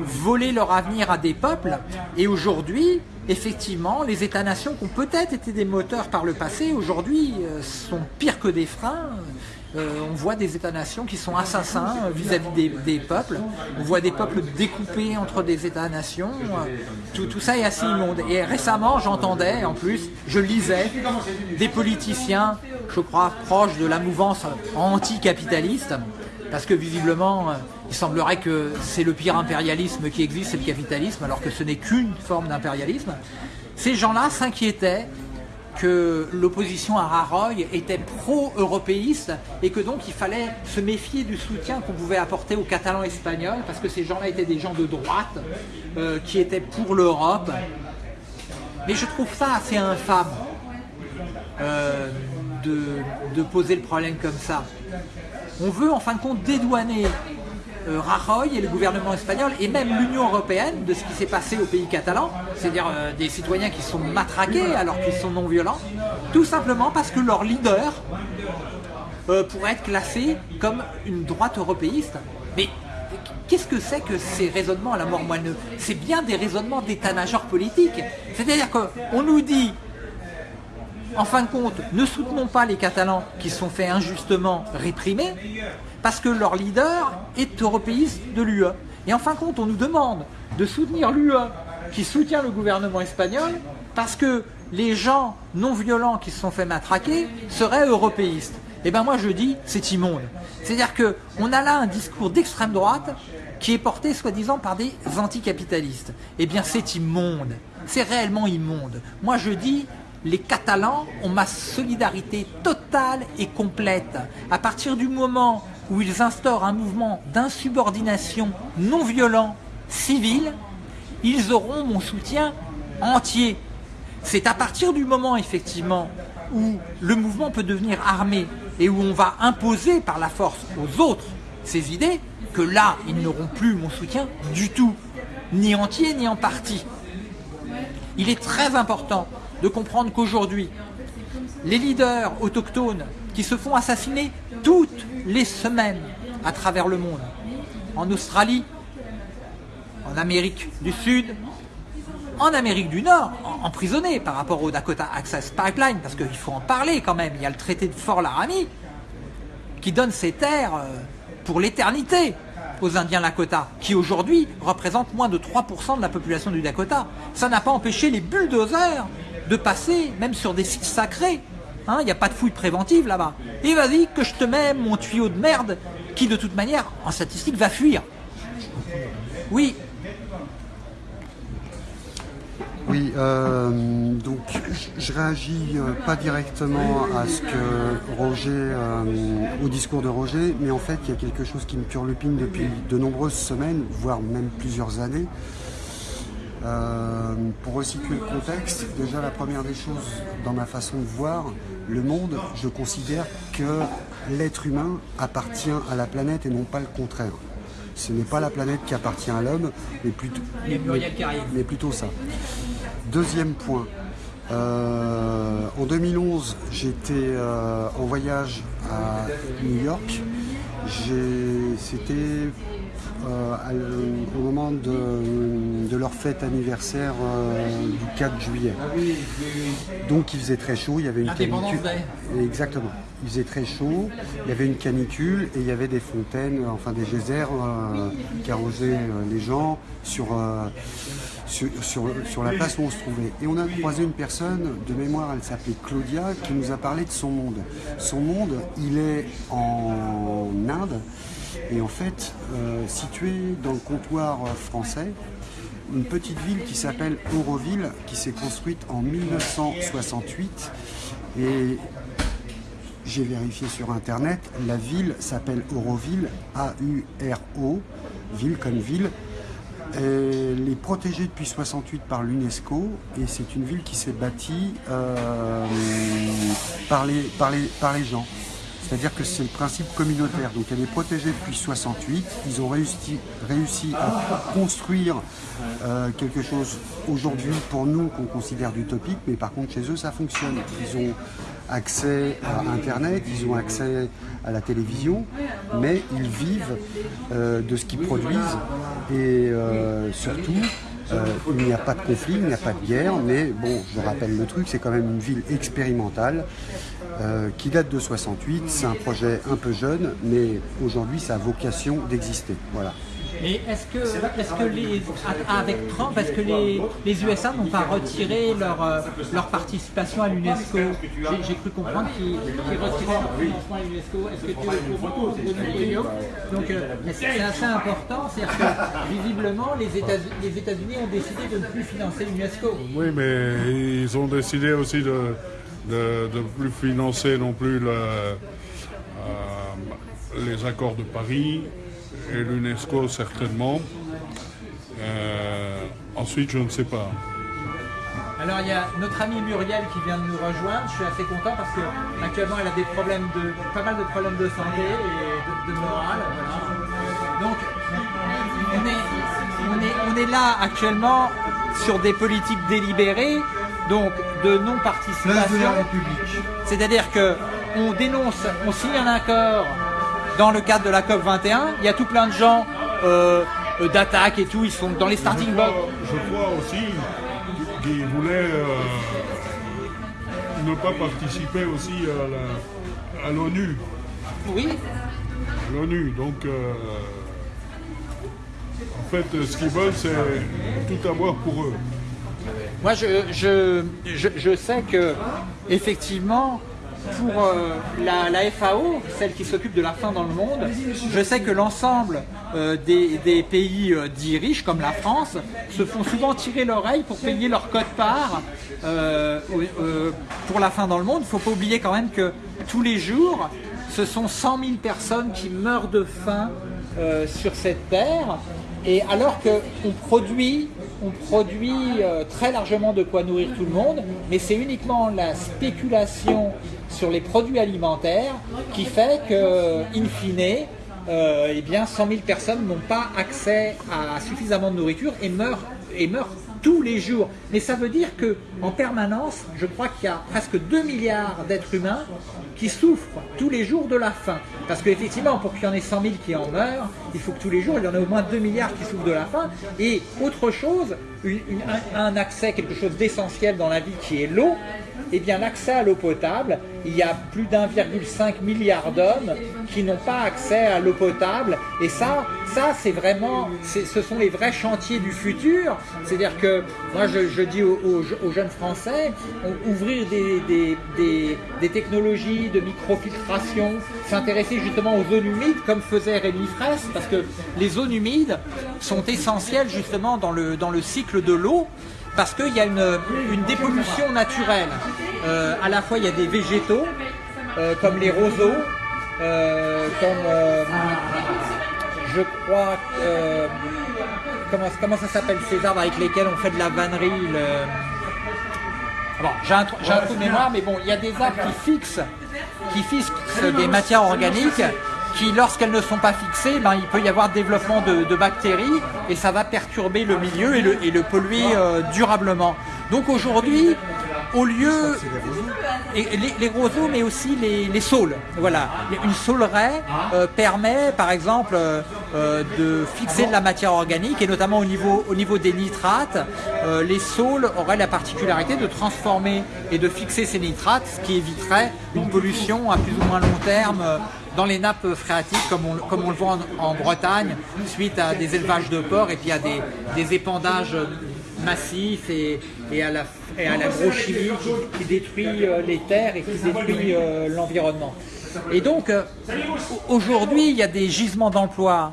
Speaker 1: voler leur avenir à des peuples. Et aujourd'hui, effectivement, les États-nations qui ont peut-être été des moteurs par le passé, aujourd'hui euh, sont pires que des freins. Euh, on voit des États-nations qui sont assassins vis-à-vis des, peuples. On voit des peuples découpés entre des États-nations. Tout, tout, ça est assez immonde. Et récemment, j'entendais, en plus, je lisais des politiciens, je crois, proches de la mouvance anticapitaliste, parce que visiblement, il semblerait que c'est le pire impérialisme qui existe, c'est le capitalisme, alors que ce n'est qu'une forme d'impérialisme. Ces gens-là s'inquiétaient que l'opposition à Raroy était pro-européiste et que donc il fallait se méfier du soutien qu'on pouvait apporter aux Catalans espagnols parce que ces gens-là étaient des gens de droite euh, qui étaient pour l'Europe. Mais je trouve ça assez infâme euh, de, poser le problème comme ça. On veut en fin de compte dédouaner euh, Rajoy et le gouvernement espagnol et même l'Union européenne de ce qui s'est passé au pays catalan, c'est-à-dire euh, des citoyens qui sont matraqués alors qu'ils sont non violents, tout simplement parce que leur leader euh, pourrait être classé comme une droite européiste. Mais qu'est-ce que c'est que ces raisonnements à la mort moineux C'est bien des raisonnements d'état-major politique. C'est-à-dire qu'on nous dit en fin de compte, ne soutenons pas les Catalans qui sont faits injustement réprimer parce que leur leader est européiste de l'UE. Et en fin de compte, on nous demande de soutenir l'UE qui soutient le gouvernement espagnol parce que les gens non violents qui se sont fait matraquer seraient européistes. Eh bien moi je dis, c'est immonde. C'est-à-dire qu'on a là un discours d'extrême droite qui est porté soi-disant par des anticapitalistes. Eh bien c'est immonde. C'est réellement immonde. Moi je dis, les Catalans ont ma solidarité totale et complète. À partir du moment où ils instaurent un mouvement d'insubordination non violent, civil, ils auront mon soutien entier. C'est à partir du moment, effectivement, où le mouvement peut devenir armé et où on va imposer par la force aux autres ces idées, que là, ils n'auront plus mon soutien du tout, ni entier, ni en partie. Il est très important de comprendre qu'aujourd'hui, les leaders autochtones qui se font assassiner toutes les semaines à travers le monde, en Australie, en Amérique du Sud, en Amérique du Nord, emprisonnés par rapport au Dakota Access Pipeline, parce qu'il faut en parler quand même, il y a le traité de Fort Laramie qui donne ces terres euh, pour l'éternité aux Indiens Lakota, qui aujourd'hui représentent moins de 3% de la population du Dakota. Ça n'a pas empêché les bulldozers de passer, même sur des sites sacrés. Hein, il n'y a pas de fouille préventive là-bas. Et vas-y que je te mets mon tuyau de merde qui de toute manière, en statistique, va fuir. Oui,
Speaker 3: Oui, euh, donc je réagis euh, pas directement à ce que Roger, euh, au discours de Roger, mais en fait il y a quelque chose qui me turlupine depuis de nombreuses semaines, voire même plusieurs années. Pour resituer le contexte, déjà la première des choses dans ma façon de voir le monde, je considère que l'être humain appartient à la planète et non pas le contraire. Ce n'est pas la planète qui appartient à l'homme, mais plutôt, mais plutôt ça. Deuxième point. Euh, en 2011, j'étais euh, en voyage à New York. C'était euh, au moment de, leur fête anniversaire du 4 juillet. Donc il faisait très chaud, il y avait une canicule. Exactement. Il faisait très chaud, il y avait une canicule et il y avait des fontaines, enfin des geysers qui arrosaient les gens sur sur, la place où on se trouvait. Et on a croisé une personne, de mémoire elle s'appelait Claudia, qui nous a parlé de son monde. Son monde, il est en Inde, et en fait, euh, situé dans le comptoir français, une petite ville qui s'appelle Auroville, qui s'est construite en 1968. Et j'ai vérifié sur internet, la ville s'appelle Auroville, A-U-R-O, ville comme ville, elle est protégée depuis 68 par l'UNESCO et c'est une ville qui s'est bâtie euh, par, les, par, les, par les gens. C'est-à-dire que c'est le principe communautaire. Donc elle est protégée depuis 68. Ils ont réussi, à construire euh, quelque chose aujourd'hui pour nous qu'on considère d'utopique, mais par contre chez eux ça fonctionne. Ils ont accès à Internet, ils ont accès à la télévision, mais ils vivent euh, de ce qu'ils produisent et euh, surtout euh, il n'y a pas de conflit, il n'y a pas de guerre, mais bon, je rappelle le truc, c'est quand même une ville expérimentale qui date de 68, c'est un projet un peu jeune, mais aujourd'hui ça a vocation d'exister. Voilà.
Speaker 1: Mais est-ce que, est que les, avec Trump, est-ce que les, les USA n'ont pas retiré leur, euh, leur participation à l'UNESCO? J'ai cru comprendre qu'ils retiraient leur financement à l'UNESCO. Est-ce que tu es au Donc euh, c'est assez important, c'est-à-dire que visiblement les États-Unis ont décidé de ne plus financer l'UNESCO.
Speaker 2: Oui, mais ils ont décidé aussi de ne plus financer non plus le, euh, les accords de Paris et l'UNESCO certainement. Euh, ensuite, je ne sais pas.
Speaker 1: Alors il y a notre amie Muriel qui vient de nous rejoindre. Je suis assez content parce que actuellement elle a des problèmes de pas mal de problèmes de santé et de, morale. Donc on est, on est là actuellement sur des politiques délibérées, donc de non-participation. C'est-à-dire que on dénonce, on signe un accord dans le cadre de la COP 21. Il y a tout plein de gens euh, euh, d'attaque et tout, ils sont dans les starting blocks.
Speaker 2: Je crois aussi qu'ils voulaient euh, ne pas participer aussi à l'ONU.
Speaker 1: Oui.
Speaker 2: L'ONU, donc en fait ce qu'ils veulent c'est tout avoir pour eux.
Speaker 1: Moi je, je, je sais que effectivement pour euh, la, FAO, celle qui s'occupe de la faim dans le monde, je sais que l'ensemble euh, des, pays euh, dits riches, comme la France, se font souvent tirer l'oreille pour payer leur code-part pour la faim dans le monde. Il ne faut pas oublier quand même que tous les jours, ce sont 100 000 personnes qui meurent de faim sur cette terre. Et alors qu'on produit on produit euh, très largement de quoi nourrir tout le monde, mais c'est uniquement la spéculation sur les produits alimentaires qui fait que, in fine, euh, eh bien 100 000 personnes n'ont pas accès à suffisamment de nourriture et meurent, et meurent tous les jours. Mais ça veut dire que en permanence, je crois qu'il y a presque 2 milliards d'êtres humains qui souffrent tous les jours de la faim. Parce qu'effectivement, pour qu'il y en ait 100 000 qui en meurent, il faut que tous les jours, il y en ait au moins 2 milliards qui souffrent de la faim. Et autre chose, un, accès, quelque chose d'essentiel dans la vie qui est l'eau, eh bien l'accès à l'eau potable, il y a plus d'1,5 milliard d'hommes qui n'ont pas accès à l'eau potable. Et ça, ça c'est vraiment, ce sont les vrais chantiers du futur. C'est-à-dire que moi je, dis aux, jeunes Français, ouvrir des, des, technologies de microfiltration, s'intéresser justement aux zones humides comme faisait Rémi Fraisse, parce que les zones humides sont essentielles justement dans le, dans le cycle de l'eau parce qu'il y a une, dépollution naturelle. Euh, à la fois, il y a des végétaux, euh, comme les roseaux, euh, comme, je crois, comment, comment ça s'appelle ces arbres avec lesquels on fait de la vannerie j'ai un, trou de mémoire, mais bon, il y a des arbres qui fixent, qui fixent des matières organiques qui, lorsqu'elles ne sont pas fixées, ben, il peut y avoir développement de, bactéries et ça va perturber le milieu et le, et le polluer euh, durablement. Donc aujourd'hui, au lieu et les, roseaux mais aussi les, les, saules voilà une sauleraie euh, permet par exemple euh, de fixer de la matière organique et notamment au niveau, au niveau des nitrates les saules auraient la particularité de transformer et de fixer ces nitrates ce qui éviterait une pollution à plus ou moins long terme dans les nappes phréatiques, comme on, le voit en, Bretagne, suite à des élevages de porcs et puis à des, épandages massifs et, à la et qui, détruit euh, les terres et qui détruit euh, l'environnement. Et donc, euh, aujourd'hui, il y a des gisements d'emploi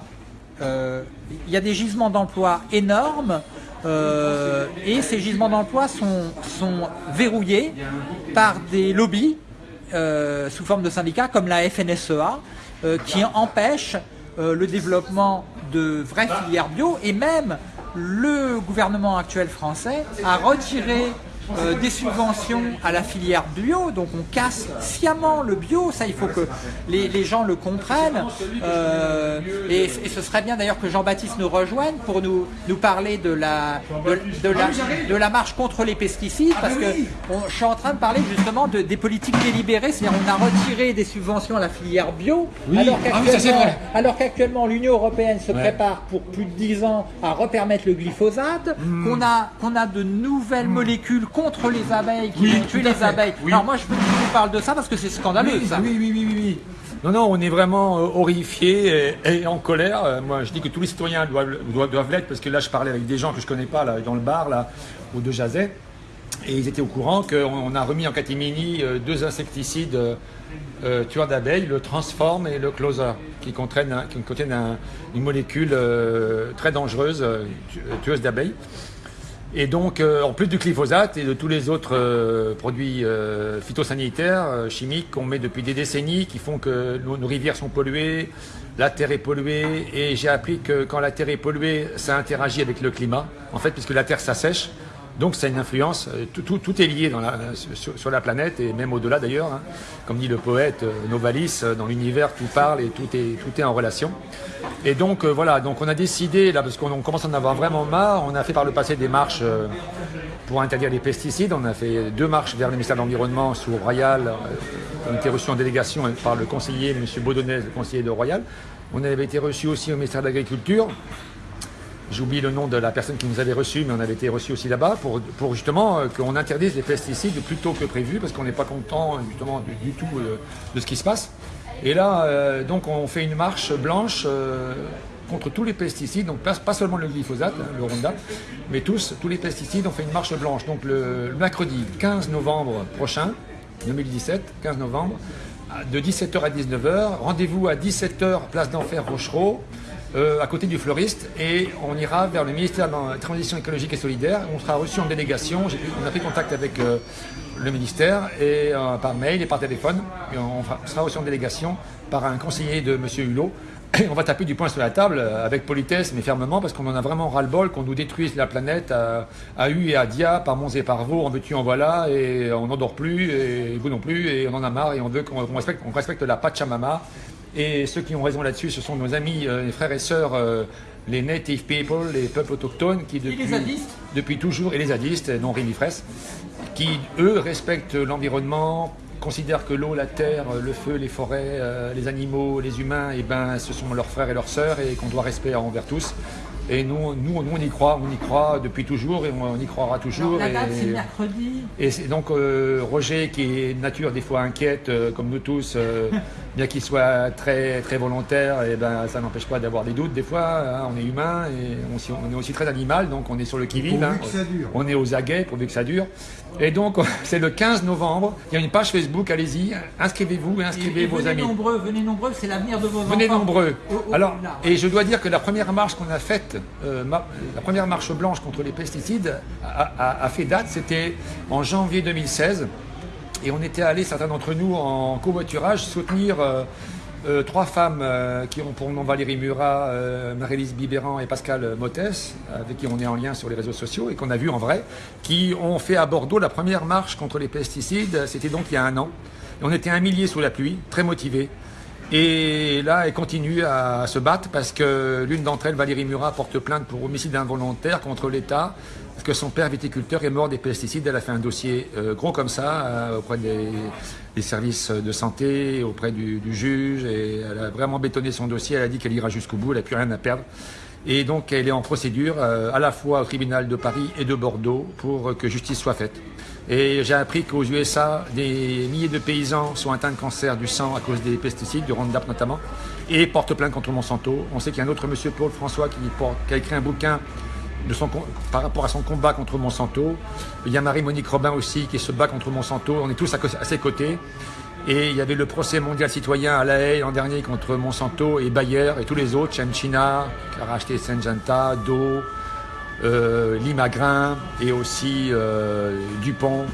Speaker 1: il y a des gisements d'emploi énormes et ces gisements d'emploi sont verrouillés par des lobbies euh, sous forme de syndicats comme la FNSEA euh, qui empêche euh, le développement de vraies filières bio et même le gouvernement actuel français a retiré euh, des subventions à la filière bio, donc on casse sciemment le bio, ça il faut que les, gens le comprennent. Euh, et, ce serait bien d'ailleurs que Jean-Baptiste nous rejoigne pour nous, nous parler de la, de, la, de la marche contre les pesticides, parce que je suis en train de parler justement de, des politiques délibérées, c'est-à-dire on a retiré des subventions à la filière bio, alors qu'actuellement l'Union Européenne se prépare pour plus de 10 ans à repermettre le glyphosate, hmm. qu'on a, qu'on a de nouvelles hmm. molécules contre les abeilles, qui oui, tuer les abeilles. Alors moi je veux que tu parles de ça parce que c'est scandaleux
Speaker 4: oui,
Speaker 1: ça.
Speaker 4: Oui, oui, oui, oui, Non, non, on est vraiment euh, horrifiés et, en colère. Euh, moi je dis que tous les citoyens doivent, doivent, l'être parce que là je parlais avec des gens que je connais pas là, dans le bar là, ou de Jazet. Et ils étaient au courant qu'on a remis en catimini euh, deux insecticides tueurs d'abeilles, le Transform et le Closer, qui contiennent, qui contiennent une molécule très dangereuse, tueuse d'abeilles. Et donc, euh, en plus du glyphosate et de tous les autres euh, produits euh, phytosanitaires, chimiques qu'on met depuis des décennies, qui font que nos, rivières sont polluées, la terre est polluée, et j'ai appris que quand la terre est polluée, ça interagit avec le climat, en fait, puisque la terre s'assèche. Donc ça a une influence, tout, est lié sur, la planète et même au-delà d'ailleurs. Hein. Comme dit le poète Novalis, dans l'univers tout parle et tout est, en relation. Et donc euh, voilà, donc on a décidé, là, parce qu'on commence à en avoir vraiment marre, on a fait par le passé des marches euh, pour interdire les pesticides. On a fait deux marches vers le ministère de l'Environnement sous Royal. Euh, on a été reçus en délégation par le conseiller, M. Baudonnais, le conseiller de Royal. On avait été reçus aussi au ministère de l'Agriculture. J'oublie le nom de la personne qui nous avait reçus, mais on avait été reçus aussi là-bas pour, justement qu'on interdise les pesticides plus tôt que prévu, parce qu'on n'est pas content justement du, tout de ce qui se passe. Et là, euh, donc, on fait une marche blanche euh, contre tous les pesticides, donc pas, seulement le glyphosate, hein, le Roundup, mais tous, tous les pesticides, on fait une marche blanche. Donc le, mercredi 15 novembre prochain, 2017, 15 novembre, de 17h à 19h, rendez-vous à 17h, place d'Enfer Rochereau, euh, à côté du fleuriste, et on ira vers le ministère de la Transition écologique et solidaire. On sera reçu en délégation, on a pris contact avec le ministère et euh, par mail et par téléphone. on sera aussi en délégation par un conseiller de M. Hulot Et on va taper du poing sur la table avec politesse mais fermement parce qu'on en a vraiment ras-le-bol qu'on nous détruise la planète à, à U et à Dia, par Mons et par Vaux, en veux-tu, en voilà, et on n'en dort plus, et vous non plus, et on en a marre, et on veut qu'on respecte, on respecte la Pachamama. Et ceux qui ont raison là-dessus, ce sont nos amis, euh, les frères et sœurs, euh, les native people, les peuples autochtones, qui depuis, depuis toujours, et les zadistes, dont Rémi Fraisse, qui, eux, respectent l'environnement, considèrent que l'eau, la terre, le feu, les forêts, euh, les animaux, les humains, et ben, ce sont leurs frères et leurs sœurs et qu'on doit respecter envers tous. Et nous, nous, nous, on y croit, on y croit depuis toujours et on y croira toujours.
Speaker 1: La date,
Speaker 4: et,
Speaker 1: c'est mercredi.
Speaker 4: et donc euh, Roger, qui est nature des fois inquiète, euh, comme nous tous, bien qu'il soit très, très volontaire, et ben, ça n'empêche pas d'avoir des doutes des fois. hein, on est humain et on, est aussi très animal, donc on est sur le qui-vive. Hein.
Speaker 3: que ça dure.
Speaker 4: On est aux aguets pourvu que ça dure. Et donc, c'est le 15 novembre. Il y a une page Facebook, allez-y, inscrivez-vous et
Speaker 1: Et,
Speaker 4: inscrivez
Speaker 1: et
Speaker 4: vos
Speaker 1: venez
Speaker 4: amis.
Speaker 1: nombreux, venez nombreux, c'est l'avenir de vos enfants.
Speaker 4: Venez nombreux.
Speaker 1: Oh, oh,
Speaker 4: Alors,
Speaker 1: là.
Speaker 4: et je dois dire que la première marche qu'on a faite, euh, ma- la première marche blanche contre les pesticides, a, a- a fait date. C'était en janvier 2016. Et on était allés, certains d'entre nous, en covoiturage, soutenir euh, euh, trois femmes euh, qui ont pour nom Valérie Murat, euh, Marie-Lise Bibéran et Pascal Mottes, avec qui on est en lien sur les réseaux sociaux et qu'on a vu en vrai, qui ont fait à Bordeaux la première marche contre les pesticides. C'était donc il y a un an. Et on était un millier sous la pluie, très motivés. Et là, elle continue à se battre parce que l'une d'entre elles, Valérie Murat, porte plainte pour homicide involontaire contre l'État parce que son père viticulteur est mort des pesticides. Elle a fait un dossier euh, gros comme ça euh, auprès des, services de santé, auprès du, du juge. Et elle a vraiment bétonné son dossier. Elle a dit qu'elle ira jusqu'au bout. Elle n'a plus rien à perdre. Et donc, elle est en procédure euh, à la fois au tribunal de Paris et de Bordeaux pour que justice soit faite. Et j'ai appris qu'aux USA, des milliers de paysans sont atteints de cancer du sang à cause des pesticides, du Roundup notamment, et portent plainte contre Monsanto. On sait qu'il y a un autre monsieur, Paul François, qui, porte- qui a écrit un bouquin par rapport à son combat contre Monsanto. Il y a Marie-Monique Robin aussi qui se bat contre Monsanto. On est tous à, ses côtés. Et il y avait le procès mondial citoyen à La Haye l'an dernier contre Monsanto et Bayer et tous les autres, Chemchina, qui a racheté Syngenta, Do, euh, Limagrin et aussi euh, Dupont.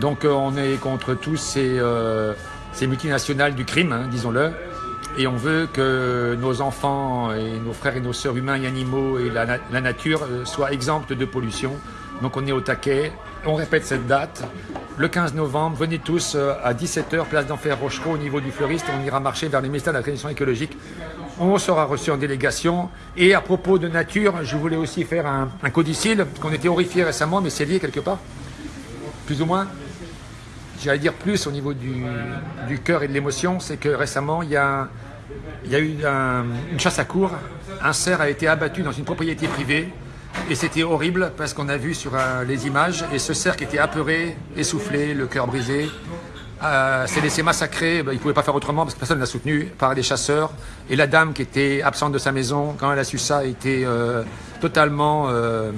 Speaker 4: Donc euh, on est contre tous ces, euh, ces multinationales du crime, hein, disons-le. Et on veut que nos enfants et nos frères et nos sœurs humains et animaux et la, la nature soient exemptes de pollution. Donc on est au taquet. On répète cette date. Le 15 novembre, venez tous à 17h, place d'Enfer Rochereau, au niveau du fleuriste. On ira marcher vers les ministères de la Transition écologique. On sera reçu en délégation. Et à propos de nature, je voulais aussi faire un, un codicile, parce qu'on était horrifiés récemment, mais c'est lié quelque part, plus ou moins. J'allais dire plus au niveau du, cœur et de l'émotion, c'est que récemment, il y a, eu un- une chasse à cours. Un cerf a été abattu dans une propriété privée. Et c'était horrible parce qu'on a vu sur euh, les images, et ce cerf qui était apeuré, essoufflé, le cœur brisé, euh, s'est laissé massacrer, ben, il ne pouvait pas faire autrement parce que personne ne l'a soutenu, par des chasseurs. Et la dame qui était absente de sa maison, quand elle a su ça, était euh, totalement euh,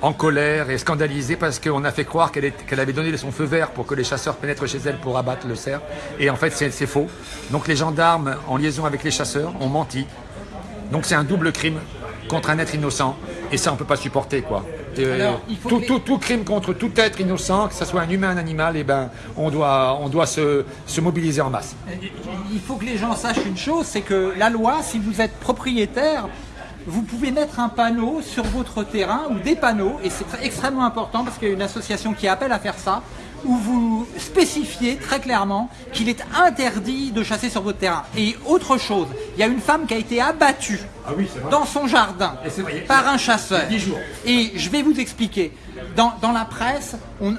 Speaker 4: en colère et scandalisée parce qu'on a fait croire qu'elle avait donné son feu vert pour que les chasseurs pénètrent chez elle pour abattre le cerf. Et en fait, c'est c'est faux. Donc les gendarmes, en liaison avec les chasseurs, ont menti. Donc c'est un double crime contre un être innocent. Et ça, on ne peut pas supporter, quoi. Et,
Speaker 1: Alors, il faut
Speaker 4: tout,
Speaker 1: que les-
Speaker 4: tout- tout crime contre tout être innocent, que ce soit un humain, un animal, et ben, on doit, on doit se, se mobiliser en masse.
Speaker 1: Il faut que les gens sachent une chose, c'est que la loi, si vous êtes propriétaire, vous pouvez mettre un panneau sur votre terrain ou des panneaux, et c'est extrêmement important parce qu'il y a une association qui appelle à faire ça, où vous spécifiez très clairement qu'il est interdit de chasser sur votre terrain. Et autre chose, il y a une femme qui a été abattue dans son jardin par un chasseur.
Speaker 4: jours.
Speaker 1: Et je vais vous expliquer. Dans, dans la presse,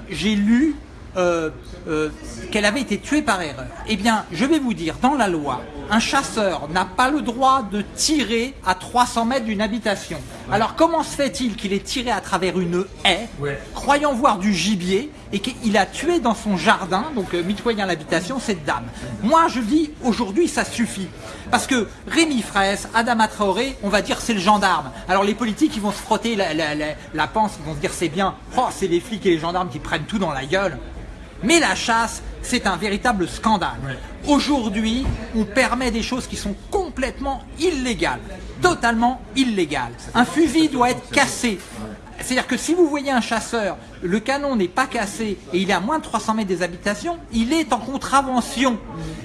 Speaker 1: j'ai lu euh, euh, qu'elle avait été tuée par erreur. Eh bien, je vais vous dire, dans la loi, un chasseur n'a pas le droit de tirer à 300 mètres d'une habitation. Alors, comment se fait-il qu'il ait tiré à travers une haie,
Speaker 4: Ouais.
Speaker 1: croyant voir du gibier, et qu'il a tué dans son jardin, donc euh, mitoyant l'habitation, cette dame Moi, je dis, aujourd'hui, ça suffit. Parce que Rémi Fraisse, Adama Traoré, on va dire c'est le gendarme. Alors les politiques, ils vont se frotter la, la, la, la panse, ils vont se dire c'est bien, oh, c'est les flics et les gendarmes qui prennent tout dans la gueule. Mais la chasse, c'est un véritable scandale. Aujourd'hui, on permet des choses qui sont complètement illégales, totalement illégales. Un fusil doit être cassé. C'est-à-dire que si vous voyez un chasseur, le canon n'est pas cassé et il est à moins de 300 mètres des habitations, il est en contravention.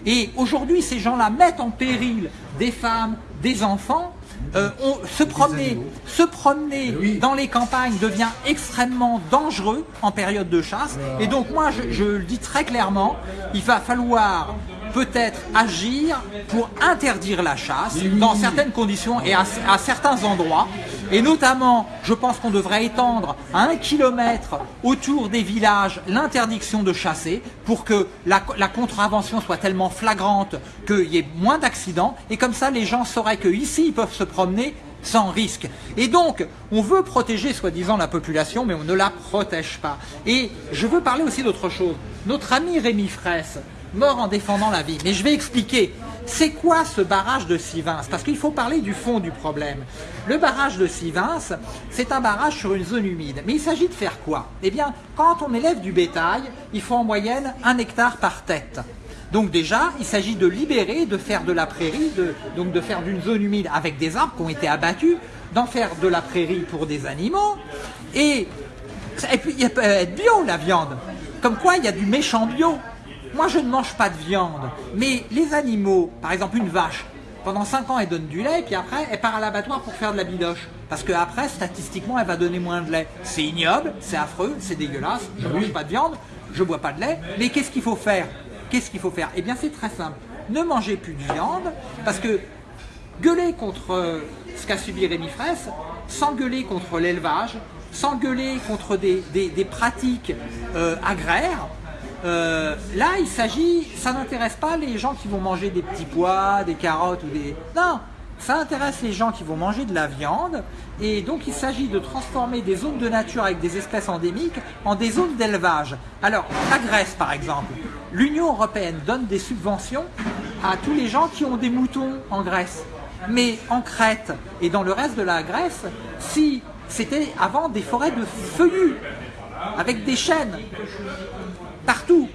Speaker 1: Et aujourd'hui, ces gens-là mettent en péril des femmes, des enfants, euh, se promener, se promener dans les campagnes devient extrêmement dangereux en période de chasse. Et donc moi, je le dis très clairement, il va falloir peut-être agir pour interdire la chasse dans certaines conditions et à, certains endroits. Et notamment, je pense qu'on devrait étendre à un kilomètre autour des villages l'interdiction de chasser pour que la, contravention soit tellement flagrante qu'il y ait moins d'accidents. Et comme ça, les gens sauraient qu'ici, ils peuvent se promener sans risque. Et donc, on veut protéger soi-disant la population, mais on ne la protège pas. Et je veux parler aussi d'autre chose. Notre ami Rémi Fraisse, mort en défendant la vie. Mais je vais expliquer. C'est quoi ce barrage de Sivins Parce qu'il faut parler du fond du problème. Le barrage de Sivins, c'est un barrage sur une zone humide. Mais il s'agit de faire quoi? Eh bien, quand on élève du bétail, il faut en moyenne un hectare par tête. Donc déjà, il s'agit de libérer, de faire de la prairie, donc de faire d'une zone humide avec des arbres qui ont été abattus, d'en faire de la prairie pour des animaux. Et, et puis, il peut être bio la viande. Comme quoi, il y a du méchant bio. Moi, je ne mange pas de viande, mais les animaux, par exemple une vache, pendant 5 ans, elle donne du lait, puis après, elle part à l'abattoir pour faire de la bidoche. Parce qu'après, statistiquement, elle va donner moins de lait. C'est ignoble, c'est affreux, c'est dégueulasse, je ne mange pas de viande, je ne bois pas de lait, mais qu'est-ce qu'il faut faire? Qu'est-ce qu'il faut faire? Eh bien, c'est très simple. Ne mangez plus de viande, parce que gueuler contre euh, ce qu'a subi Rémi Fraisse, sans gueuler contre l'élevage, sans gueuler contre des, pratiques euh, agraires, euh, là, il s'agit, ça n'intéresse pas les gens qui vont manger des petits pois, des carottes ou des... Non, ça intéresse les gens qui vont manger de la viande et donc il s'agit de transformer des zones de nature avec des espèces endémiques en des zones d'élevage. Alors, la Grèce par exemple, l'Union Européenne donne des subventions à tous les gens qui ont des moutons en Grèce. Mais en Crète et dans le reste de la Grèce, si c'était avant des forêts de feuillus avec des chênes, partout.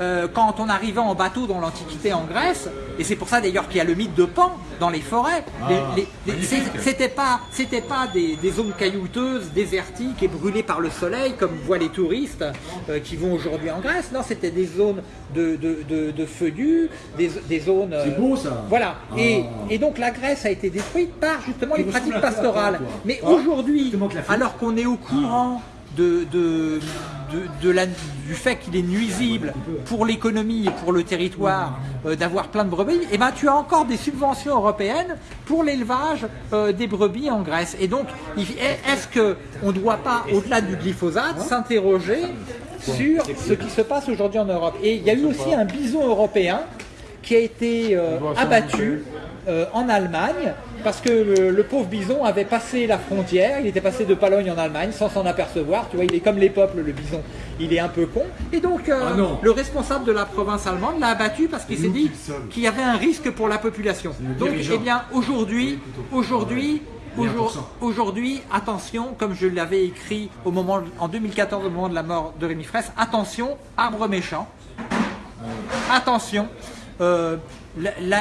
Speaker 1: Euh, quand on arrivait en bateau dans l'Antiquité en Grèce, et c'est pour ça d'ailleurs qu'il y a le mythe de Pan dans les forêts, ah, c'était pas, pas des, zones caillouteuses, désertiques et brûlées par le soleil comme voient les touristes euh, qui vont aujourd'hui en Grèce, non, c'était des zones de, de, feuillus, des, zones...
Speaker 3: C'est beau ça.
Speaker 1: Voilà, ah. et, donc la Grèce a été détruite par justement les pratiques pastorales. Mais aujourd'hui, alors qu'on est au courant du fait qu'il est nuisible pour l'économie et pour le territoire euh, d'avoir plein de brebis, et eh ben tu as encore des subventions européennes pour l'élevage euh, des brebis en Grèce. Et donc, est-ce qu'on ne doit pas, au-delà du glyphosate, s'interroger sur ce qui se passe aujourd'hui en Europe? Et il y a eu aussi un bison européen qui a été euh, abattu en Allemagne parce que le, pauvre bison avait passé la frontière, il était passé de Pologne en Allemagne sans s'en apercevoir, tu vois, il est comme les peuples, le bison, il est un peu con, et donc euh, ah le responsable de la province allemande l'a abattu parce qu'il s'est dit qu'il y avait un risque pour la population. Donc, eh bien, aujourd'hui, aujourd'hui, Aujourd'hui, attention, comme je l'avais écrit au moment, en 2014 au moment de la mort de Rémi Fraisse, attention, arbre méchant, attention, euh,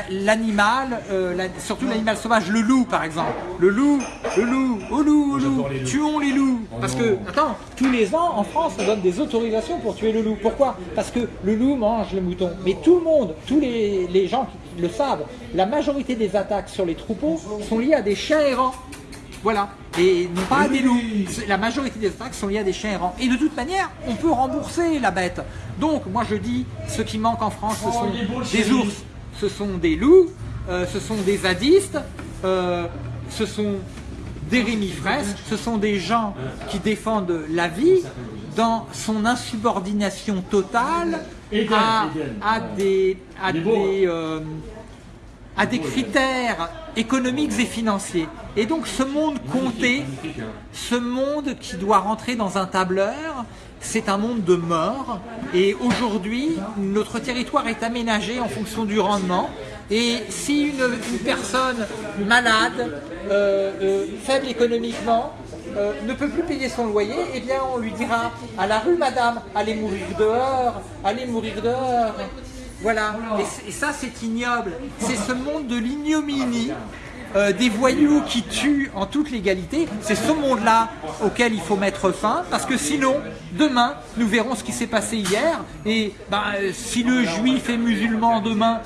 Speaker 1: l'animal, euh, surtout l'animal sauvage, le loup par exemple. Le loup, le loup, au loup, au loup, tuons les loups. Oh Parce que, attends, tous les ans en France on donne des autorisations pour tuer le loup. Pourquoi? Parce que le loup mange le mouton. Mais tout le monde, tous les, les gens qui le savent, la majorité des attaques sur les troupeaux sont liées à des chiens errants. Voilà. Et non pas à des loups. La majorité des attaques sont liées à des chiens errants. Et de toute manière, on peut rembourser la bête. Donc, moi je dis, ce qui manque en France, ce sont des ours, ce sont des loups, euh, ce sont des zadistes, euh, ce sont des rémifresques, ce sont des gens qui défendent la vie dans son insubordination totale à, des, euh, à des critères économiques et financiers. Et donc ce monde compté, ce monde qui doit rentrer dans un tableur, c'est un monde de mort et aujourd'hui notre territoire est aménagé en fonction du rendement et si une, personne malade, euh, euh, faible économiquement, euh, ne peut plus payer son loyer, eh bien on lui dira à la rue madame, allez mourir dehors, allez mourir dehors. Voilà, et ça c'est ignoble, c'est ce monde de l'ignominie euh, des voyous qui tuent en toute légalité, c'est ce monde-là auquel il faut mettre fin, parce que sinon, demain, nous verrons ce qui s'est passé hier, et ben, si le juif est musulman demain,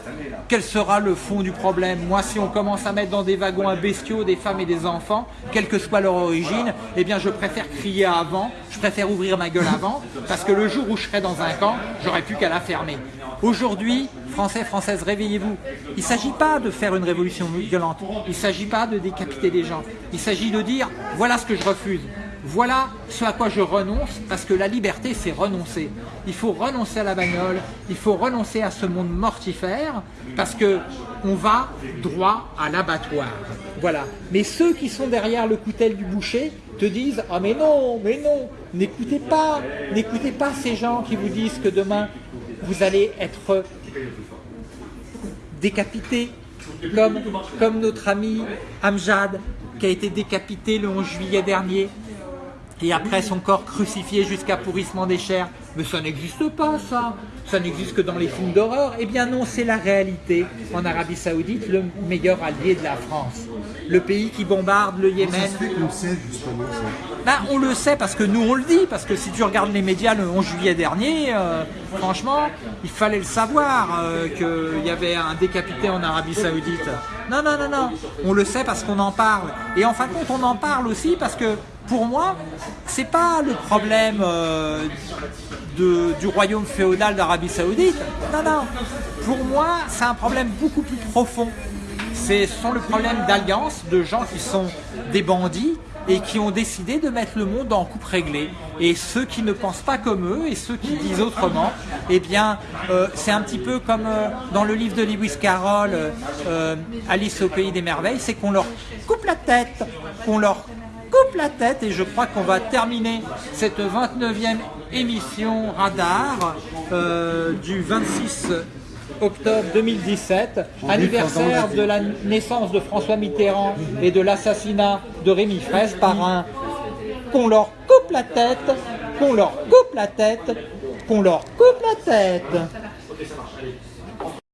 Speaker 1: quel sera le fond du problème? Moi, si on commence à mettre dans des wagons un bestiaux des femmes et des enfants, quelle que soit leur origine, eh bien, je préfère crier avant, je préfère ouvrir ma gueule avant, parce que le jour où je serai dans un camp, j'aurais plus qu'à la fermer. Aujourd'hui, Français, Françaises, réveillez-vous. Il ne s'agit pas de faire une révolution violente. Il ne s'agit pas de décapiter des gens. Il s'agit de dire, voilà ce que je refuse. Voilà ce à quoi je renonce, parce que la liberté, c'est renoncer. Il faut renoncer à la bagnole, il faut renoncer à ce monde mortifère, parce que on va droit à l'abattoir. Voilà. Mais ceux qui sont derrière le coutel du boucher te disent « Ah mais non, mais non, n'écoutez pas, n'écoutez pas ces gens qui vous disent que demain, vous allez être décapité, comme, notre ami Amjad, qui a été décapité le 11 juillet dernier, et après son corps crucifié jusqu'à pourrissement des chairs. Mais ça n'existe pas, ça. Ça n'existe que dans les films d'horreur. Eh bien non, c'est la réalité. En Arabie Saoudite, le meilleur allié de la France. Le pays qui bombarde le Yémen.
Speaker 3: On sait justement ça.
Speaker 1: Ben, on le sait parce que nous on le dit, parce que si tu regardes les médias le 11 juillet dernier, euh, franchement, il fallait le savoir euh, qu'il y avait un décapité en Arabie Saoudite. Non, non, non, non, on le sait parce qu'on en parle. Et en fin de compte, on en parle aussi parce que pour moi, c'est pas le problème euh, de, du royaume féodal d'Arabie Saoudite. Non, non. Pour moi, c'est un problème beaucoup plus profond. Ce sont le problème d'alliance de gens qui sont des bandits et qui ont décidé de mettre le monde en coupe réglée. Et ceux qui ne pensent pas comme eux et ceux qui disent autrement, eh bien, euh, c'est un petit peu comme euh, dans le livre de Lewis Carroll, Alice au pays des merveilles, c'est qu'on leur coupe la tête, qu'on leur coupe la tête et je crois qu'on va terminer cette 29e émission Radar euh, du 26 octobre 2017, anniversaire de la naissance de François Mitterrand et de l'assassinat de Rémi Fraisse par un qu'on leur coupe la tête, qu'on leur coupe la tête, qu'on leur coupe la tête.